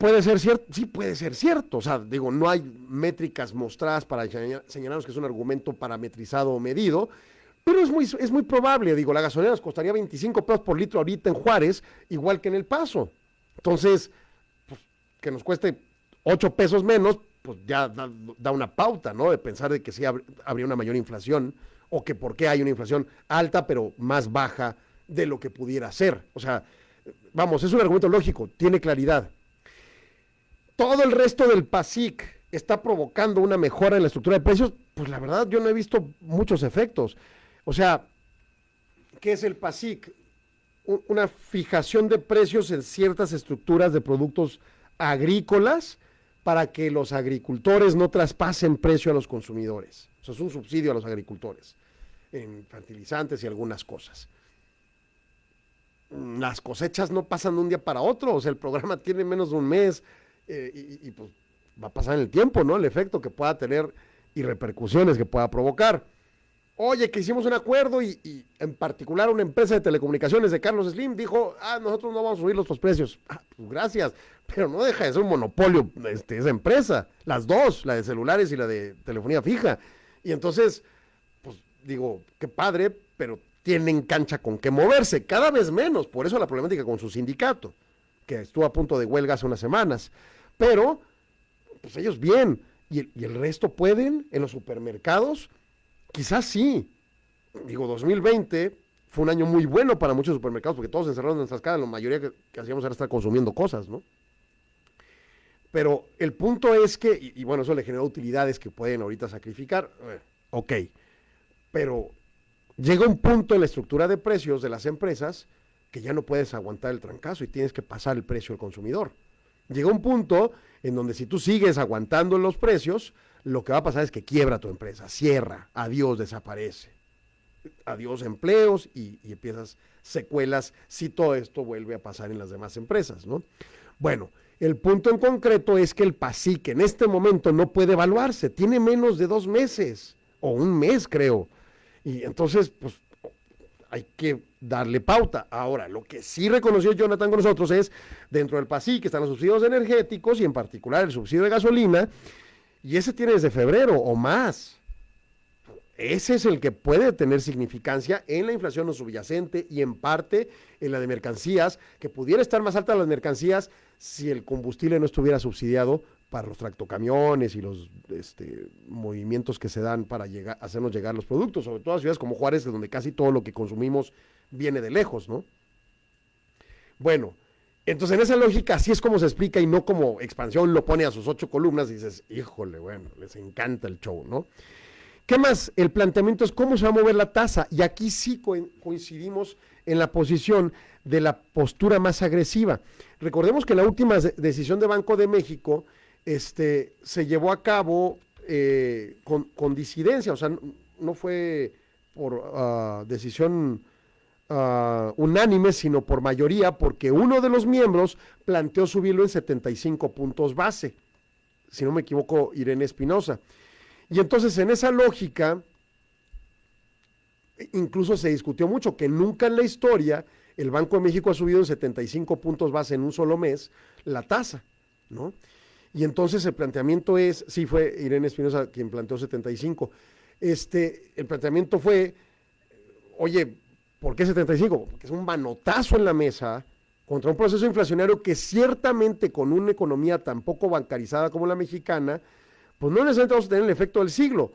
Puede ser cierto, sí puede ser cierto, o sea, digo, no hay métricas mostradas para señalarnos que es un argumento parametrizado o medido, pero es muy, es muy probable, digo, la gasolina nos costaría 25 pesos por litro ahorita en Juárez, igual que en El Paso. Entonces, pues, que nos cueste 8 pesos menos, pues ya da, da, una pauta, ¿no? De pensar de que sí habría una mayor inflación, o que por qué hay una inflación alta, pero más baja de lo que pudiera ser. O sea, vamos, es un argumento lógico, tiene claridad todo el resto del PASIC está provocando una mejora en la estructura de precios, pues la verdad yo no he visto muchos efectos. O sea, ¿qué es el PASIC? un- una fijación de precios en ciertas estructuras de productos agrícolas para que los agricultores no traspasen precio a los consumidores. O sea, es un subsidio a los agricultores en fertilizantes y algunas cosas. Las cosechas no pasan de un día para otro, o sea, el programa tiene menos de un mes eh, y, pues va a pasar en el tiempo, ¿no? El efecto que pueda tener y repercusiones que pueda provocar. Oye, que hicimos un acuerdo y, en particular una empresa de telecomunicaciones de Carlos Slim dijo, ah, nosotros no vamos a subir los precios. Ah, pues gracias, pero no deja de ser un monopolio este, esa empresa, las dos, la de celulares y la de telefonía fija. Y entonces, pues digo, qué padre, pero tienen cancha con qué moverse, cada vez menos, por eso la problemática con su sindicato, que estuvo a punto de huelga hace unas semanas. Pero, pues ellos bien, y el, resto pueden en los supermercados, quizás sí. Digo, 2020 fue un año muy bueno para muchos supermercados, porque todos encerrados en nuestras casas, la mayoría que, hacíamos era estar consumiendo cosas, ¿no? Pero el punto es que, y, y bueno, eso le generó utilidades que pueden ahorita sacrificar, ok, pero llega un punto en la estructura de precios de las empresas que ya no puedes aguantar el trancazo y tienes que pasar el precio al consumidor. Llega un punto en donde si tú sigues aguantando los precios, lo que va a pasar es que quiebra tu empresa, cierra, adiós, desaparece. Adiós empleos y, empiezas secuelas si todo esto vuelve a pasar en las demás empresas, ¿no? Bueno, el punto en concreto es que el PASIC en este momento no puede evaluarse, tiene menos de dos meses, o un mes creo. Y entonces, pues, hay que darle pauta. Ahora, lo que sí reconoció Jonathan con nosotros es, dentro del PASIC están los subsidios energéticos y en particular el subsidio de gasolina, y ese tiene desde febrero o más. Ese es el que puede tener significancia en la inflación no subyacente y en parte en la de mercancías, que pudiera estar más alta las mercancías si el combustible no estuviera subsidiado para los tractocamiones y los este, movimientos que se dan para llegar, hacernos llegar los productos, sobre todo a ciudades como Juárez, de donde casi todo lo que consumimos viene de lejos, ¿no? Bueno, entonces en esa lógica así es como se explica y no como expansión lo pone a sus ocho columnas y dices, híjole, bueno, les encanta el show, ¿no? ¿Qué más? El planteamiento es cómo se va a mover la tasa. Y aquí sí co coincidimos en la posición de la postura más agresiva. Recordemos que la última de decisión de Banco de México este, se llevó a cabo eh, con, con, disidencia, o sea, no, fue por uh, decisión uh, unánime, sino por mayoría, porque uno de los miembros planteó subirlo en 75 puntos base. Si no me equivoco, Irene Espinosa. Y entonces en esa lógica, incluso se discutió mucho que nunca en la historia el Banco de México ha subido en 75 puntos base en un solo mes la tasa, ¿no? Y entonces el planteamiento es, sí fue Irene Espinosa quien planteó 75, este, el planteamiento fue, oye, ¿por qué 75? Porque es un manotazo en la mesa contra un proceso inflacionario que ciertamente con una economía tan poco bancarizada como la mexicana, pues no necesariamente vamos a tener el efecto del siglo,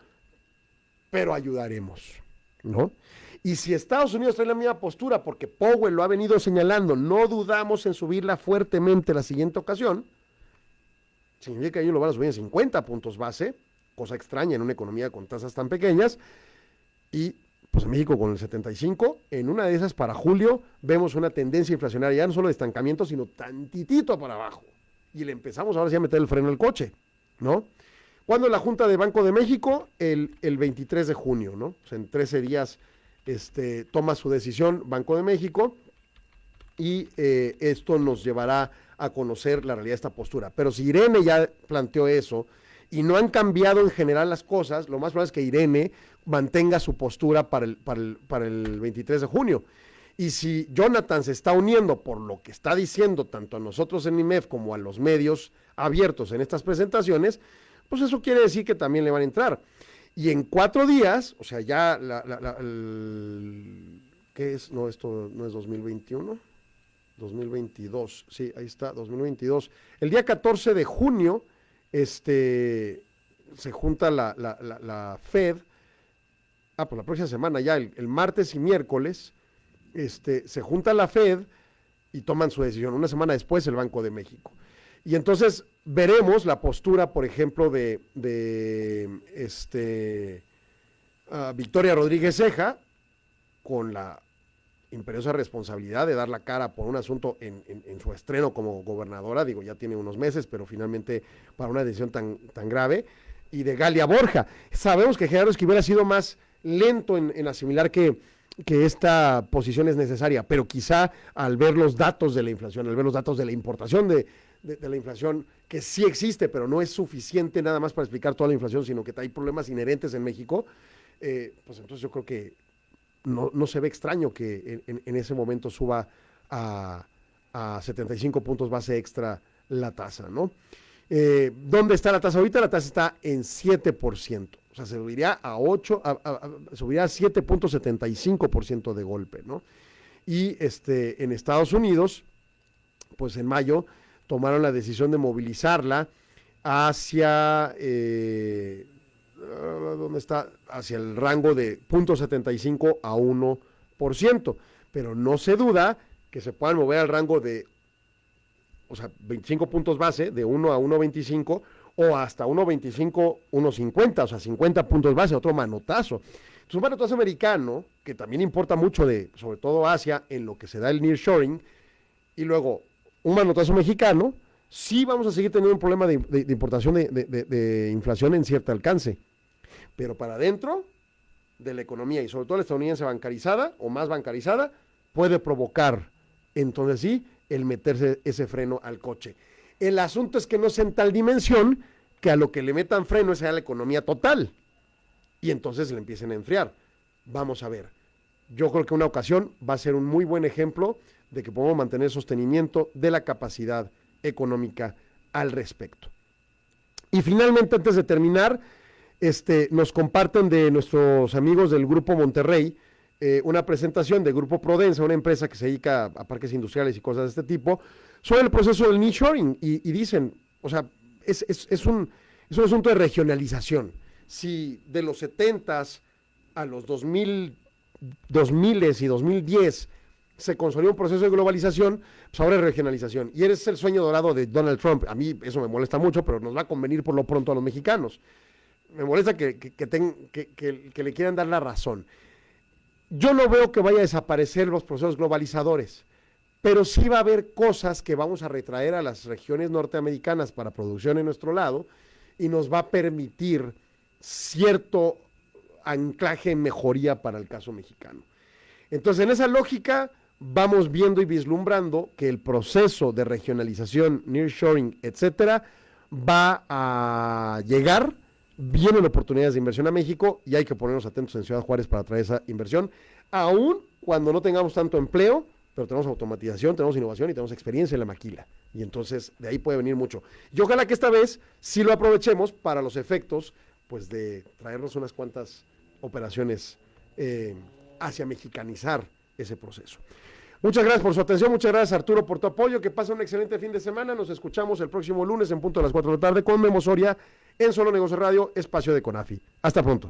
pero ayudaremos, ¿no? Y si Estados Unidos trae la misma postura, porque Powell lo ha venido señalando, no dudamos en subirla fuertemente la siguiente ocasión, significa que ellos lo van a subir en 50 puntos base, cosa extraña en una economía con tasas tan pequeñas, y pues en México con el 75, en una de esas para julio vemos una tendencia inflacionaria, ya no solo de estancamiento, sino tantitito para abajo. Y le empezamos ahora sí a meter el freno al coche, ¿no? Cuando la Junta de Banco de México, el, el 23 de junio, ¿no? O sea, en 13 días este, toma su decisión Banco de México y eh, esto nos llevará a conocer la realidad de esta postura. Pero si Irene ya planteó eso y no han cambiado en general las cosas, lo más probable es que Irene mantenga su postura para el, para el, para el 23 de junio. Y si Jonathan se está uniendo por lo que está diciendo tanto a nosotros en IMEF como a los medios abiertos en estas presentaciones, pues eso quiere decir que también le van a entrar. Y en cuatro días, o sea, ya la, ¿qué es? No, esto no es 2021. 2022, sí, ahí está, 2022. El día 14 de junio, este, se junta la, la, la, Fed, ah, pues la próxima semana ya, el, martes y miércoles, este, se junta la Fed y toman su decisión. Una semana después el Banco de México. Y entonces veremos la postura, por ejemplo, de, de este, uh, Victoria Rodríguez Ceja con la imperiosa responsabilidad de dar la cara por un asunto en, su estreno como gobernadora, digo, ya tiene unos meses, pero finalmente para una decisión tan, tan grave, y de Galia Borja. Sabemos que Gerardo Esquivel ha sido más lento en, asimilar que, que esta posición es necesaria, pero quizá al ver los datos de la inflación, al ver los datos de la importación de, de- de la inflación, que sí existe, pero no es suficiente nada más para explicar toda la inflación, sino que hay problemas inherentes en México, eh, pues entonces yo creo que no, no se ve extraño que en, ese momento suba a, a 75 puntos base extra la tasa, ¿no? Eh, ¿Dónde está la tasa ahorita? La tasa está en 7%. O sea, se subiría a 8, a, a- subiría a 7.75% de golpe, ¿no? Y este, en Estados Unidos, pues en mayo, tomaron la decisión de movilizarla hacia, eh, ¿dónde está? Hacia el rango de 0.75 a 1%. Pero no se duda que se puedan mover al rango de o sea, 25 puntos base, de 1 a 1.25, o hasta 1.25, 1.50, o sea, 50 puntos base, otro manotazo. Entonces, un manotazo americano, que también importa mucho de, sobre todo Asia, en lo que se da el nearshoring, y luego un manotazo mexicano, sí vamos a seguir teniendo un problema de, importación de inflación en cierto alcance. Pero para adentro de la economía, y sobre todo la estadounidense bancarizada, o más bancarizada, puede provocar, entonces sí, el meterse ese freno al coche. El asunto es que no sea en tal dimensión que a lo que le metan freno es a la economía total. Y entonces le empiecen a enfriar. Vamos a ver. Yo creo que una ocasión va a ser un muy buen ejemplo de que podemos mantener sostenimiento de la capacidad económica al respecto. Y finalmente, antes de terminar, este, nos comparten de nuestros amigos del Grupo Monterrey eh, una presentación de Grupo Prodensa, una empresa que se dedica a parques industriales y cosas de este tipo, sobre el proceso del nearshoring. Y, y dicen, o sea, es, un, es un asunto de regionalización. Si de los 70s a los 2000, 2000 y 2010 se consolidó un proceso de globalización, pues ahora es regionalización. Y eres el sueño dorado de Donald Trump. A mí eso me molesta mucho, pero nos va a convenir por lo pronto a los mexicanos. Me molesta que, que- le quieran dar la razón. Yo no veo que vaya a desaparecer los procesos globalizadores, pero sí va a haber cosas que vamos a retraer a las regiones norteamericanas para producción en nuestro lado y nos va a permitir cierto anclaje en mejoría para el caso mexicano. Entonces, en esa lógica, vamos viendo y vislumbrando que el proceso de regionalización, nearshoring, etcétera, va a llegar, vienen oportunidades de inversión a México y hay que ponernos atentos en Ciudad Juárez para traer esa inversión, aún cuando no tengamos tanto empleo, pero tenemos automatización, tenemos innovación y tenemos experiencia en la maquila. Y entonces de ahí puede venir mucho. Y ojalá que esta vez sí lo aprovechemos para los efectos, pues de traernos unas cuantas operaciones eh, hacia mexicanizar ese proceso. Muchas gracias por su atención, muchas gracias Arturo por tu apoyo, que pase un excelente fin de semana, nos escuchamos el próximo lunes en punto a las 4 de la tarde con Memo Soria en Solo Negocio Radio, espacio de Conafi. Hasta pronto.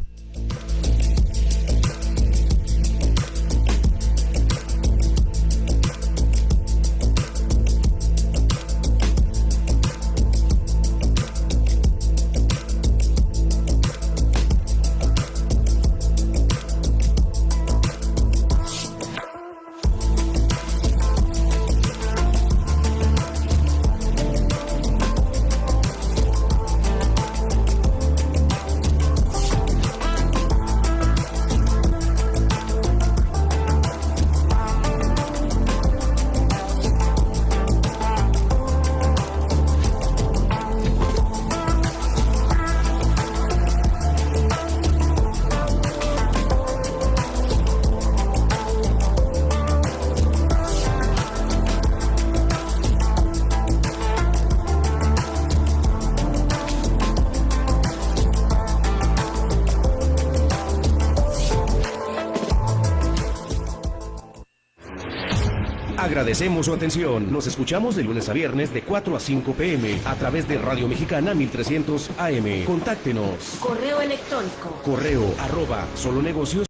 Agradecemos su atención. Nos escuchamos de lunes a viernes de 4 a 5 pm a través de Radio Mexicana 1300 AM. Contáctenos.
Correo electrónico.
Correo arroba solonegocios.mx.